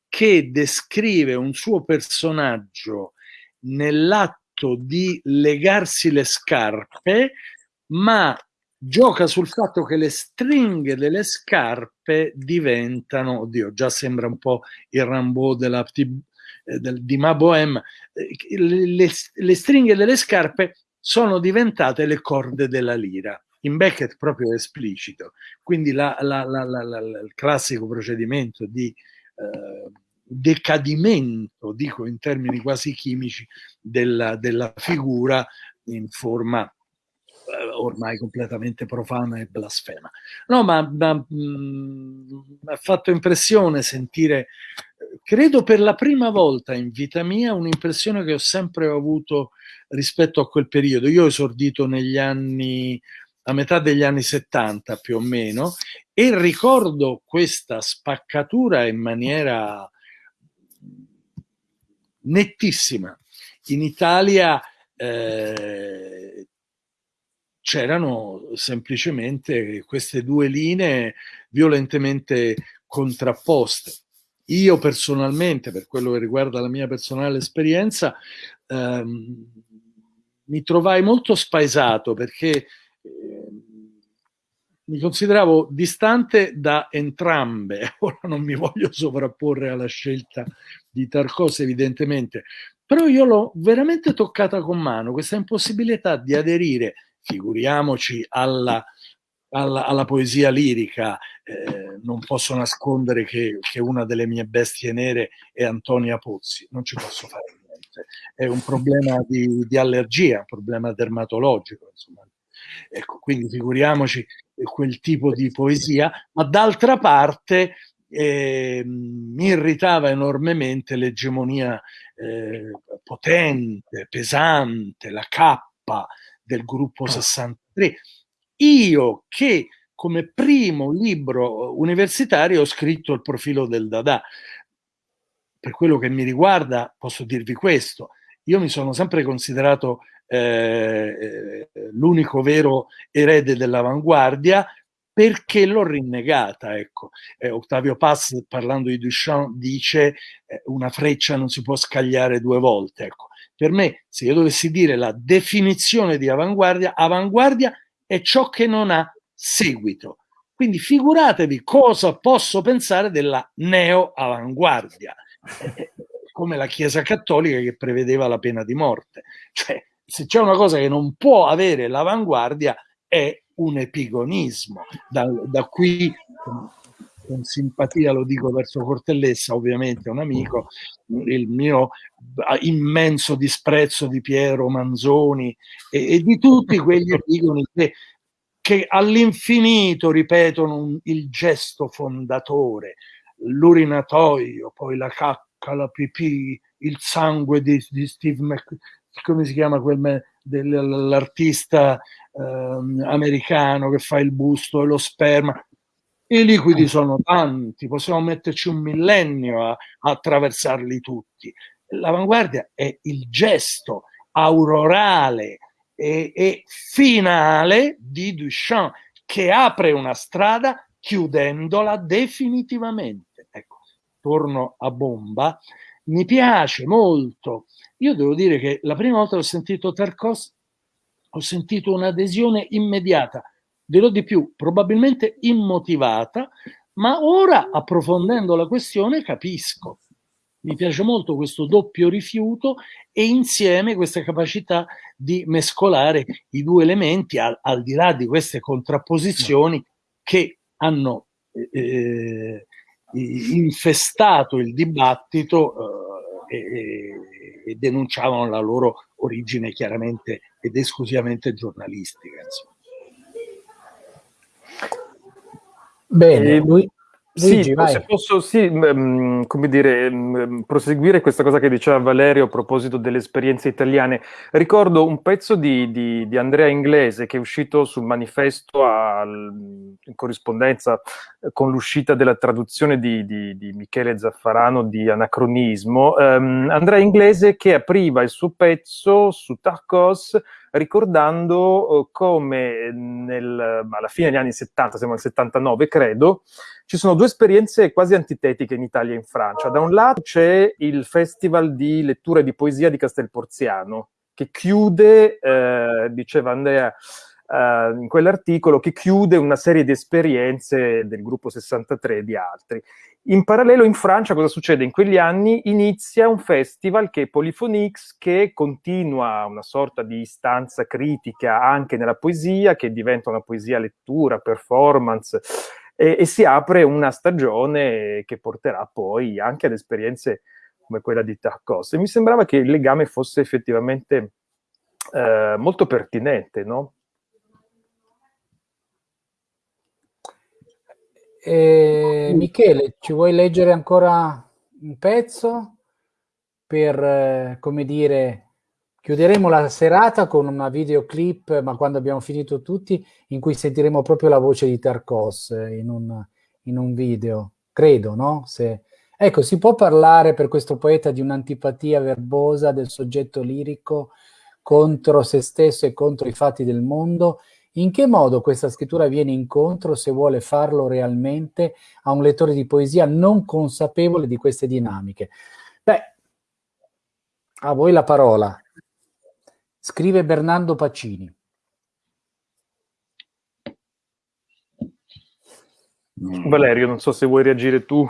I: che descrive un suo personaggio nell'atto fatto di legarsi le scarpe, ma gioca sul fatto che le stringhe delle scarpe diventano, oddio, già sembra un po' il Rambo della, eh, del, di Ma Bohème, eh, le, le, stringhe delle scarpe sono diventate le corde della lira. In Beckett proprio esplicito. Quindi la, la, la, il classico procedimento di eh, decadimento, dico in termini quasi chimici, della, della figura in forma eh, ormai completamente profana e blasfema. No, ma, mi ha fatto impressione sentire, credo per la prima volta in vita mia, un'impressione che ho sempre avuto rispetto a quel periodo. Io ho esordito negli anni, a metà degli anni 70 più o meno, e ricordo questa spaccatura in maniera nettissima. In Italia eh, c'erano semplicemente queste due linee violentemente contrapposte. Io personalmente, per quello che riguarda la mia personale esperienza, ehm, mi trovai molto spaesato perché mi consideravo distante da entrambe, <laughs> ora non mi voglio sovrapporre alla scelta di Tarkovsky evidentemente, però io l'ho veramente toccata con mano, questa impossibilità di aderire, figuriamoci, alla, alla, alla poesia lirica, eh, non posso nascondere che, che, una delle mie bestie nere è Antonia Pozzi, non ci posso fare niente. è un problema di, di allergia, un problema dermatologico. Insomma. Ecco, quindi figuriamoci quel tipo di poesia, ma d'altra parte eh, mi irritava enormemente l'egemonia eh, potente, pesante, la cappa del gruppo 63. Io che come primo libro universitario ho scritto il profilo del Dada. Per quello che mi riguarda posso dirvi questo, io mi sono sempre considerato eh, l'unico vero erede dell'avanguardia perché l'ho rinnegata. Ecco. Eh, Ottavio Paz, parlando di Duchamp, dice eh, una freccia non si può scagliare due volte. Ecco. Per me, se io dovessi dire la definizione di avanguardia, avanguardia è ciò che non ha seguito. Quindi figuratevi cosa posso pensare della neo-avanguardia, come la Chiesa Cattolica che prevedeva la pena di morte. Cioè, se c'è una cosa che non può avere l'avanguardia è un epigonismo. Da, da qui, con, con, simpatia lo dico verso Cortellessa, ovviamente un amico, il mio immenso disprezzo di Piero Manzoni e, e di tutti quegli epigoni che, che all'infinito ripetono un, il gesto fondatore, l'urinatoio, poi la cacca, la pipì, il sangue di, di Steve McQueen come si chiama dell'artista eh, americano che fa il busto e lo sperma. I liquidi sono tanti, possiamo metterci un millennio a, a attraversarli tutti. L'avanguardia è il gesto aurorale e, e finale di Duchamp che apre una strada chiudendola definitivamente. Ecco, torno a bomba. Mi piace molto io devo dire che la prima volta che ho sentito Tarkos ho sentito un'adesione immediata, dirò di più, probabilmente immotivata, ma ora approfondendo la questione capisco. Mi piace molto questo doppio rifiuto e insieme questa capacità di mescolare i due elementi al, al di là di queste contrapposizioni che hanno eh, eh infestato il dibattito eh, e denunciavano la loro origine chiaramente ed esclusivamente giornalistica. Insomma.
F: Bene, lui,
G: Luigi, sì, se posso sì, mh, come dire, mh, proseguire questa cosa che diceva Valerio a proposito delle esperienze italiane. Ricordo un pezzo di, di, di Andrea Inglese che è uscito sul manifesto a, in corrispondenza eh, con l'uscita della traduzione di, di, Michele Zaffarano di Anacronismo. Um, Andrea Inglese che apriva il suo pezzo su Tarkos ricordando uh, come nel, alla fine degli anni 70, siamo nel 79 credo, ci sono due esperienze quasi antitetiche in Italia e in Francia. Da un lato c'è il Festival di lettura e di poesia di Castelporziano, che chiude, eh, diceva Andrea eh, in quell'articolo, che chiude una serie di esperienze del gruppo 63 e di altri. In parallelo in Francia cosa succede? In quegli anni inizia un festival che è Polyphonix, che continua una sorta di istanza critica anche nella poesia, che diventa una poesia lettura, performance, e, e si apre una stagione che porterà poi anche ad esperienze come quella di Tarkos. E mi sembrava che il legame fosse effettivamente eh, molto pertinente, no?
F: Eh, Michele, ci vuoi leggere ancora un pezzo per, eh, come dire, chiuderemo la serata con una videoclip, ma quando abbiamo finito tutti, in cui sentiremo proprio la voce di Tarkos eh, in un, in un video, credo, no? Se... Ecco, si può parlare per questo poeta di un'antipatia verbosa del soggetto lirico contro se stesso e contro i fatti del mondo in che modo questa scrittura viene incontro, se vuole farlo realmente, a un lettore di poesia non consapevole di queste dinamiche? Beh, a voi la parola. Scrive Bernardo Pacini.
G: Valerio, non so se vuoi reagire tu.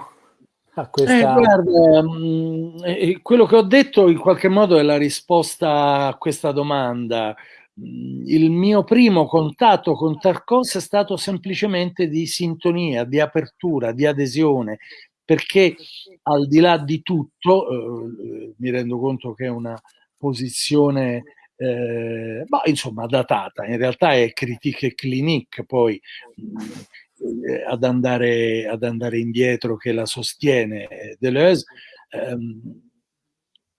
I: A questa... eh, guarda, mm, quello che ho detto in qualche modo è la risposta a questa domanda il mio primo contatto con Tarkovsky è stato semplicemente di sintonia, di apertura, di adesione. perché al di là di tutto, eh, mi rendo conto che è una posizione eh, ma insomma datata, in realtà è critique clinique poi eh, ad, andare, ad andare indietro che la sostiene Deleuze. Ehm,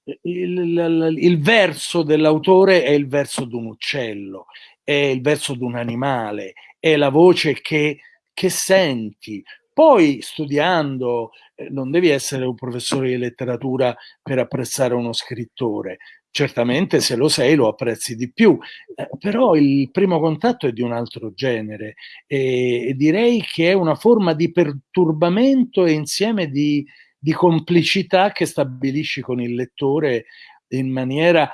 I: il, il, il, verso dell'autore è il verso di un uccello, è il verso di un animale, è la voce che, che senti. Poi studiando, eh, non devi essere un professore di letteratura per apprezzare uno scrittore, certamente se lo sei lo apprezzi di più, eh, però il primo contatto è di un altro genere e, e, direi che è una forma di perturbamento e insieme di, di complicità che stabilisci con il lettore in maniera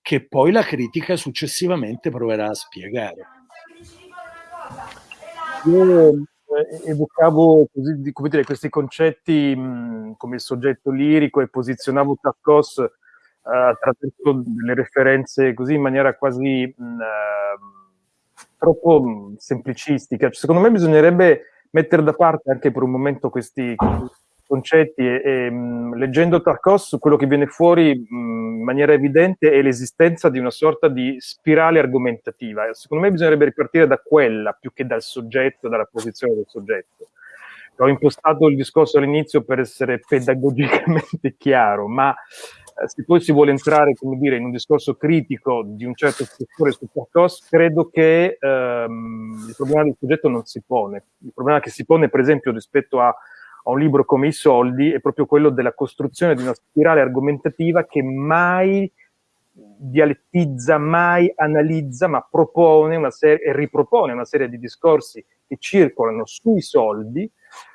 I: che poi la critica successivamente proverà a spiegare.
G: Io eh, evocavo così, come dire, questi concetti mh, come il soggetto lirico e posizionavo Tarkos eh, attraverso delle referenze così in maniera quasi mh, uh, troppo mh, semplicistica. Cioè, secondo me bisognerebbe mettere da parte anche per un momento questi, concetti e, e mh, leggendo Tarkos quello che viene fuori mh, in maniera evidente è l'esistenza di una sorta di spirale argomentativa. Secondo me bisognerebbe ripartire da quella più che dal soggetto, dalla posizione del soggetto. Ho impostato il discorso all'inizio per essere pedagogicamente <laughs> chiaro, ma eh, se poi si vuole entrare, come dire, in un discorso critico di un certo settore su Tarkos, credo che ehm, il problema del soggetto non si pone. Il problema che si pone, per esempio, rispetto a a un libro come I soldi è proprio quello della costruzione di una spirale argomentativa che mai dialettizza, mai analizza, ma propone una serie, e ripropone una serie di discorsi che circolano sui soldi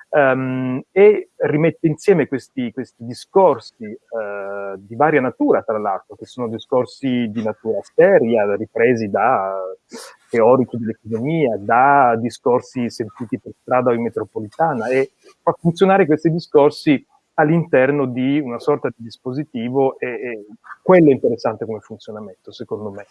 G: um, e rimette insieme questi, questi discorsi uh, di varia natura, tra l'altro, che sono discorsi di natura seria, ripresi da teorici dell'economia, da discorsi sentiti per strada o in metropolitana e fa funzionare questi discorsi all'interno di una sorta di dispositivo e, e quello è interessante come funzionamento, secondo me.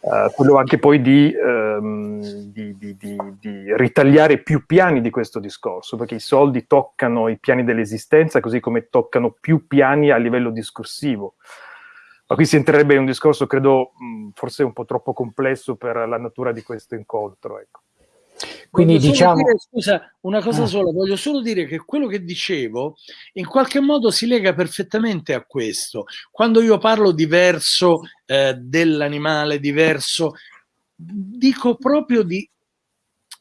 G: Uh, quello anche poi di, um, di, di, di, ritagliare più piani di questo discorso, perché i soldi toccano i piani dell'esistenza, così come toccano più piani a livello discorsivo. Ma qui si entrerebbe in un discorso, credo, mh, forse un po' troppo complesso per la natura di questo incontro. Ecco.
I: Quindi diciamo... Dire, scusa, una cosa ah. sola, voglio solo dire che quello che dicevo in qualche modo si lega perfettamente a questo. Quando io parlo diverso eh, dell'animale, diverso, dico proprio di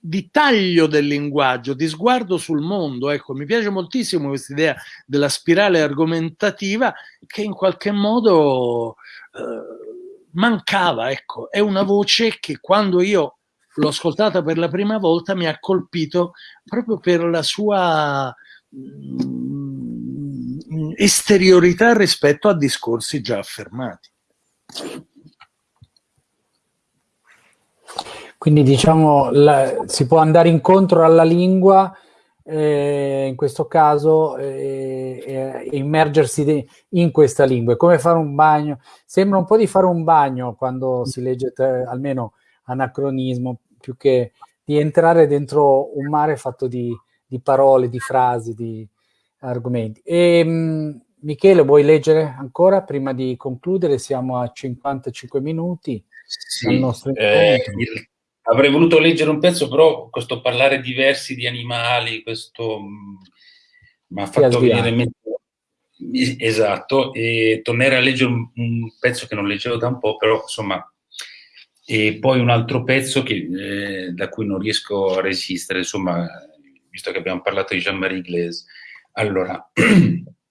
I: di taglio del linguaggio, di sguardo sul mondo. Ecco, mi piace moltissimo questa idea della spirale argomentativa che in qualche modo eh, mancava. Ecco, è una voce che quando io l'ho ascoltata per la prima volta mi ha colpito proprio per la sua mm, esteriorità rispetto a discorsi già affermati.
F: Quindi diciamo la, si può andare incontro alla lingua, eh, in questo caso, eh, eh, immergersi in questa lingua. È come fare un bagno. Sembra un po' di fare un bagno quando si legge te, almeno anacronismo, più che di entrare dentro un mare fatto di, di parole, di frasi, di argomenti. E, mh, Michele, vuoi leggere ancora prima di concludere? Siamo a 55 minuti.
H: Sì, nostro eh, il, Avrei voluto leggere un pezzo, però questo parlare di versi di animali, questo mm, mi ha fatto venire in mente. Esatto, e tornerei a leggere un, un, pezzo che non leggevo da un po', però insomma, e poi un altro pezzo che, eh, da cui non riesco a resistere, insomma, visto che abbiamo parlato di Jean-Marie Glaise. Allora, <clears throat>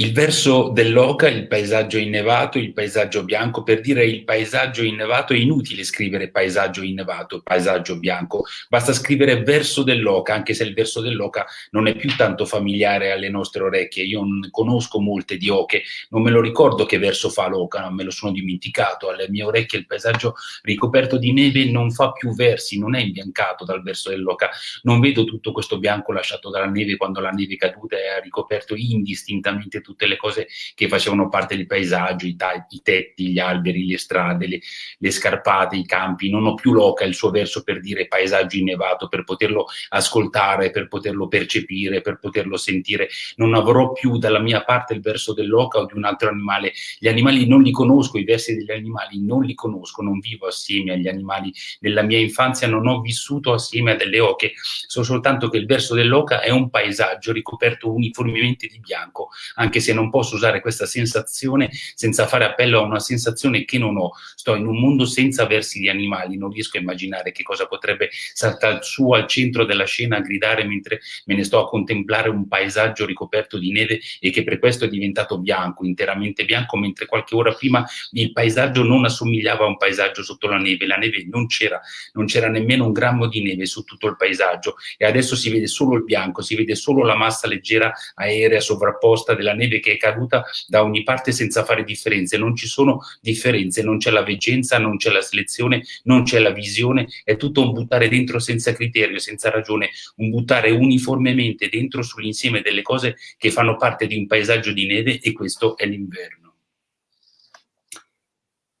H: il verso dell'oca, il paesaggio innevato, il paesaggio bianco, per dire il paesaggio innevato è inutile scrivere paesaggio innevato, paesaggio bianco, basta scrivere verso dell'oca, anche se il verso dell'oca non è più tanto familiare alle nostre orecchie, io non conosco molte di oche, non me lo ricordo che verso fa l'oca, me lo sono dimenticato, alle mie orecchie il paesaggio ricoperto di neve non fa più versi, non è imbiancato dal verso dell'oca, non vedo tutto questo bianco lasciato dalla neve quando la neve è caduta e ha ricoperto indistintamente tutto tutte le cose che facevano parte del paesaggio, i, i tetti, gli alberi, le strade, le, le, scarpate, i campi. Non ho più l'oca il suo verso per dire paesaggio innevato, per poterlo ascoltare, per poterlo percepire, per poterlo sentire. Non avrò più dalla mia parte il verso dell'oca o di un altro animale. Gli animali non li conosco, i versi degli animali non li conosco, non vivo assieme agli animali. Nella mia infanzia non ho vissuto assieme a delle oche, so soltanto che il verso dell'oca è un paesaggio ricoperto uniformemente di bianco, anche se non posso usare questa sensazione senza fare appello a una sensazione che non ho. Sto in un mondo senza versi di animali, non riesco a immaginare che cosa potrebbe saltare su al centro della scena a gridare mentre me ne sto a contemplare un paesaggio ricoperto di neve e che per questo è diventato bianco, interamente bianco, mentre qualche ora prima il paesaggio non assomigliava a un paesaggio sotto la neve, la neve non c'era, non c'era nemmeno un grammo di neve su tutto il paesaggio e adesso si vede solo il bianco, si vede solo la massa leggera aerea sovrapposta della neve che è caduta da ogni parte senza fare differenze, non ci sono differenze, non c'è la veggenza, non c'è la selezione, non c'è la visione, è tutto un buttare dentro senza criterio, senza ragione, un buttare uniformemente dentro sull'insieme delle cose che fanno parte di un paesaggio di neve e questo è l'inverno.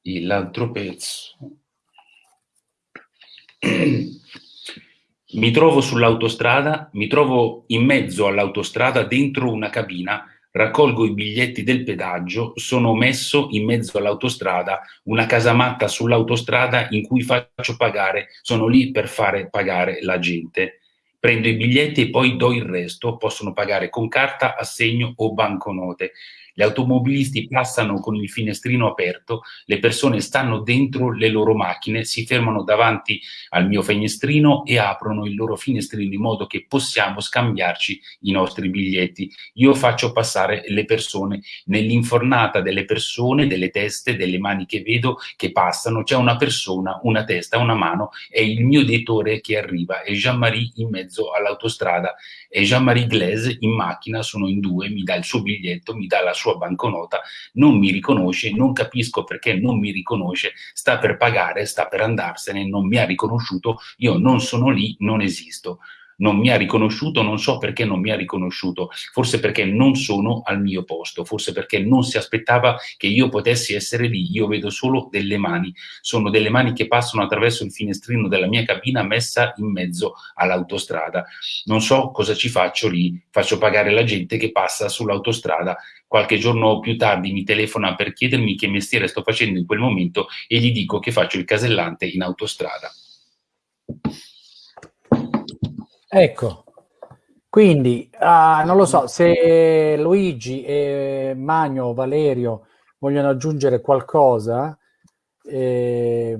H: E l'altro pezzo. mi trovo sull'autostrada, mi trovo in mezzo all'autostrada dentro una cabina, raccolgo i biglietti del pedaggio, sono messo in mezzo all'autostrada, una casamatta sull'autostrada in cui faccio pagare, sono lì per fare pagare la gente. Prendo i biglietti e poi do il resto, possono pagare con carta, assegno o banconote. Gli automobilisti passano con il finestrino aperto, le persone stanno dentro le loro macchine, si fermano davanti al mio finestrino e aprono il loro finestrino in modo che possiamo scambiarci i nostri biglietti. Io faccio passare le persone nell'infornata delle persone, delle teste, delle mani che vedo che passano, c'è una persona, una testa, una mano, è il mio direttore che arriva, è Jean-Marie in mezzo all'autostrada, è Jean-Marie Glaise in macchina, sono in due, mi dà il suo biglietto, mi dà la sua banconota, non mi riconosce, non capisco perché non mi riconosce, sta per pagare, sta per andarsene, non mi ha riconosciuto, io non sono lì, non esisto non mi ha riconosciuto, non so perché non mi ha riconosciuto, forse perché non sono al mio posto, forse perché non si aspettava che io potessi essere lì, io vedo solo delle mani, sono delle mani che passano attraverso il finestrino della mia cabina messa in mezzo all'autostrada, non so cosa ci faccio lì, faccio pagare la gente che passa sull'autostrada, qualche giorno più tardi mi telefona per chiedermi che mestiere sto facendo in quel momento e gli dico che faccio il casellante in autostrada.
F: Ecco, quindi uh, non lo so se Luigi e Magno, Valerio vogliono aggiungere qualcosa. Eh,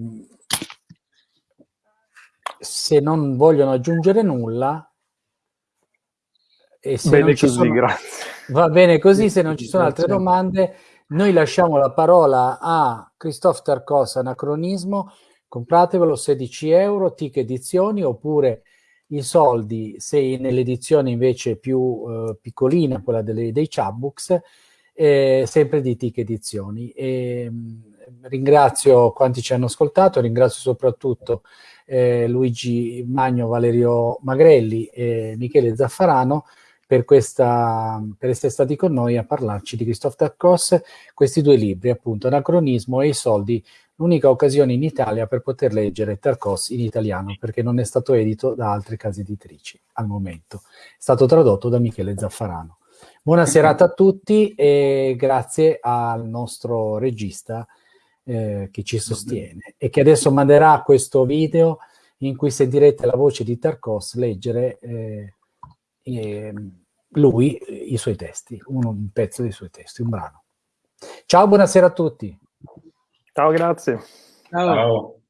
F: se non vogliono aggiungere nulla,
G: e se bene così,
F: sono,
G: grazie.
F: Va bene così, se non ci sono altre domande, noi lasciamo la parola a Christophe Tarcos, Anacronismo, compratevelo 16 euro, TIC edizioni, oppure i soldi, se nell'edizione invece più eh, piccolina, quella delle, dei chatbooks, eh, sempre di TIC Edizioni. E, mh, ringrazio quanti ci hanno ascoltato, ringrazio soprattutto eh, Luigi Magno, Valerio Magrelli e Michele Zaffarano per, questa, per essere stati con noi a parlarci di Christophe Tarkos, questi due libri, appunto, Anacronismo e i soldi l'unica occasione in Italia per poter leggere Tarkos in italiano, perché non è stato edito da altre case editrici al momento. È stato tradotto da Michele Zaffarano. Buona serata a tutti e grazie al nostro regista eh, che ci sostiene e che adesso manderà questo video in cui sentirete la voce di Tarkos leggere eh, eh, lui i suoi testi, un, un pezzo dei suoi testi, un brano. Ciao, buonasera a tutti.
G: Ciao, grazie.
H: Ciao. Ciao.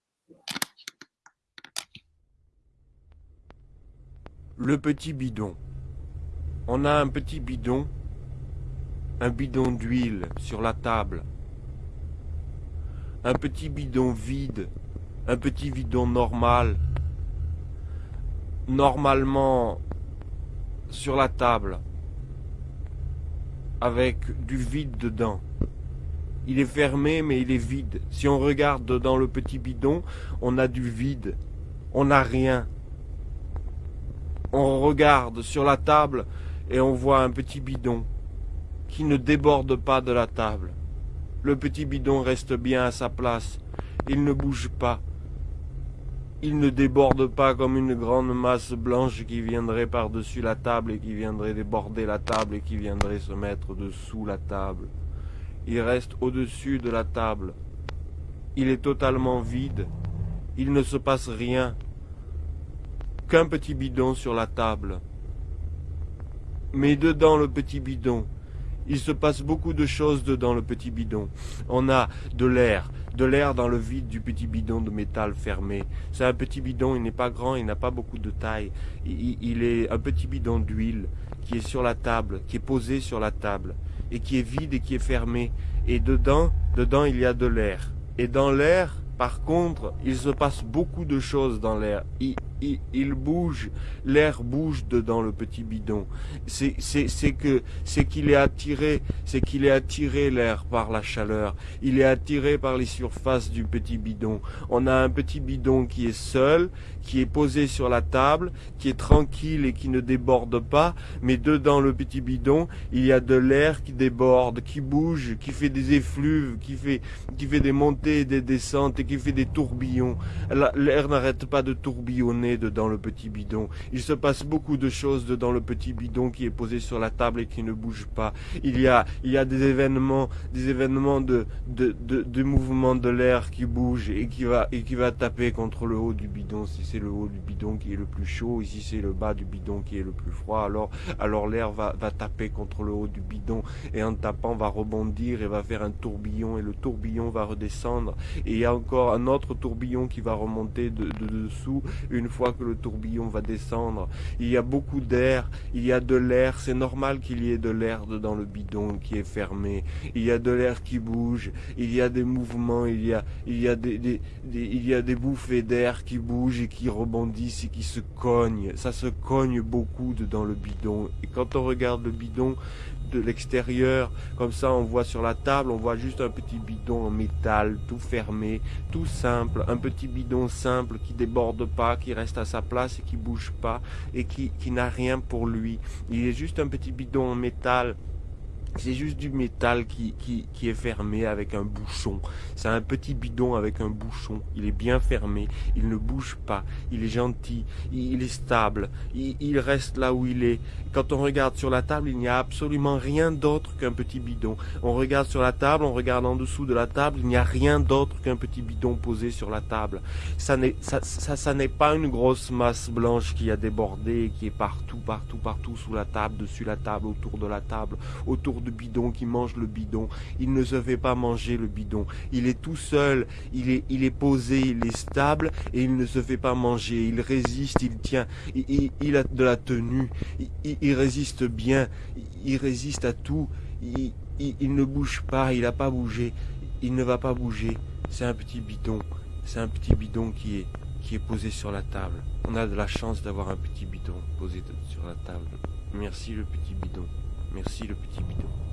J: Le petit bidon. On a un petit bidon, un bidon d'huile sur la table, un petit bidon vide, un petit bidon normal, normalement sur la table, avec du vide dedans. Il est fermé, mais il est vide. Si on regarde dans le petit bidon, on a du vide. On n'a rien. On regarde sur la table et on voit un petit bidon. qui ne déborde pas de la table. Le petit bidon reste bien à sa place. Il ne bouge pas. Il ne déborde pas comme une grande masse blanche qui viendrait par-dessus la table et qui viendrait déborder la table et qui viendrait se mettre dessous la table. Il reste au-dessus de la table. Il est totalement vide. Il ne se passe rien. Qu'un petit bidon sur la table. Mais dedans le petit bidon, il se passe beaucoup de choses dedans le petit bidon. On a de l'air, de l'air dans le vide du petit bidon de métal fermé. C'est un petit bidon, il n'est pas grand, il n'a pas beaucoup de taille. Il, il est un petit bidon d'huile qui est sur la table, qui est posé sur la table, et qui est vide et qui est fermé. Et dedans, dedans il y a de l'air. Et dans l'air, par contre, il se passe beaucoup de choses dans l'air. Il, bouge, l'air bouge dedans le petit bidon. C'est que, c'est qu'il est attiré, c'est qu'il est attiré l'air par la chaleur. Il est attiré par les surfaces du petit bidon. On a un petit bidon qui est seul, qui est posé sur la table, qui est tranquille et qui ne déborde pas, mais dedans le petit bidon, il y a de l'air qui déborde, qui bouge, qui fait des effluves, qui fait, qui fait des montées et des descentes et qui fait des tourbillons. L'air n'arrête pas de tourbillonner dedans le petit bidon. Il se passe beaucoup de choses dedans le petit bidon qui est posé sur la table et qui ne bouge pas. Il y a, il y a des événements, des événements de, de, de, de mouvement de l'air qui bouge et qui va, et qui va taper contre le haut du bidon. Si c'est le haut du bidon qui est le plus chaud, ici c'est le bas du bidon qui est le plus froid, alors, alors l'air va, va taper contre le haut du bidon et en tapant va rebondir et va faire un tourbillon et le tourbillon va redescendre et il y a encore un autre tourbillon qui va remonter de, de dessous une fois que le tourbillon va descendre. Il y a beaucoup d'air, il y a de l'air, c'est normal qu'il y ait de l'air dans le bidon qui est fermé. Il y a de l'air qui bouge, il y a des mouvements, il y a, il y a des, il y a des bouffées d'air qui bougent et qui rebondissent et qui se cognent. Ça se cogne beaucoup dans le bidon. Et quand on regarde le bidon, de l'extérieur. Comme ça, on voit sur la table, on voit juste un petit bidon en métal, tout fermé, tout simple. Un petit bidon simple qui déborde pas, qui reste à sa place et qui bouge pas et qui, qui n'a rien pour lui. Il est juste un petit bidon en métal c'est juste du métal qui, qui, qui, est fermé avec un bouchon. C'est un petit bidon avec un bouchon. Il est bien fermé. Il ne bouge pas. Il est gentil. Il, est stable. Il, reste là où il est. Quand on regarde sur la table, il n'y a absolument rien d'autre qu'un petit bidon. On regarde sur la table, on regarde en dessous de la table, il n'y a rien d'autre qu'un petit bidon posé sur la table. Ça n'est ça, ça, n'est pas une grosse masse blanche qui a débordé, qui est partout, partout, partout sous la table, dessus la table, autour de la table, autour de bidon qui mange le bidon. Il ne se fait pas manger le bidon. Il est tout seul, il est, il est posé, il est stable et il ne se fait pas manger. Il résiste, il tient, il, a de la tenue, il, résiste bien, il résiste à tout. Il, il ne bouge pas, il n'a pas bougé, il ne va pas bouger. C'est un petit bidon, c'est un petit bidon qui est, qui est posé sur la table. On a de la chance d'avoir un petit bidon posé sur la table. Merci le petit bidon. Merci le petit bidon.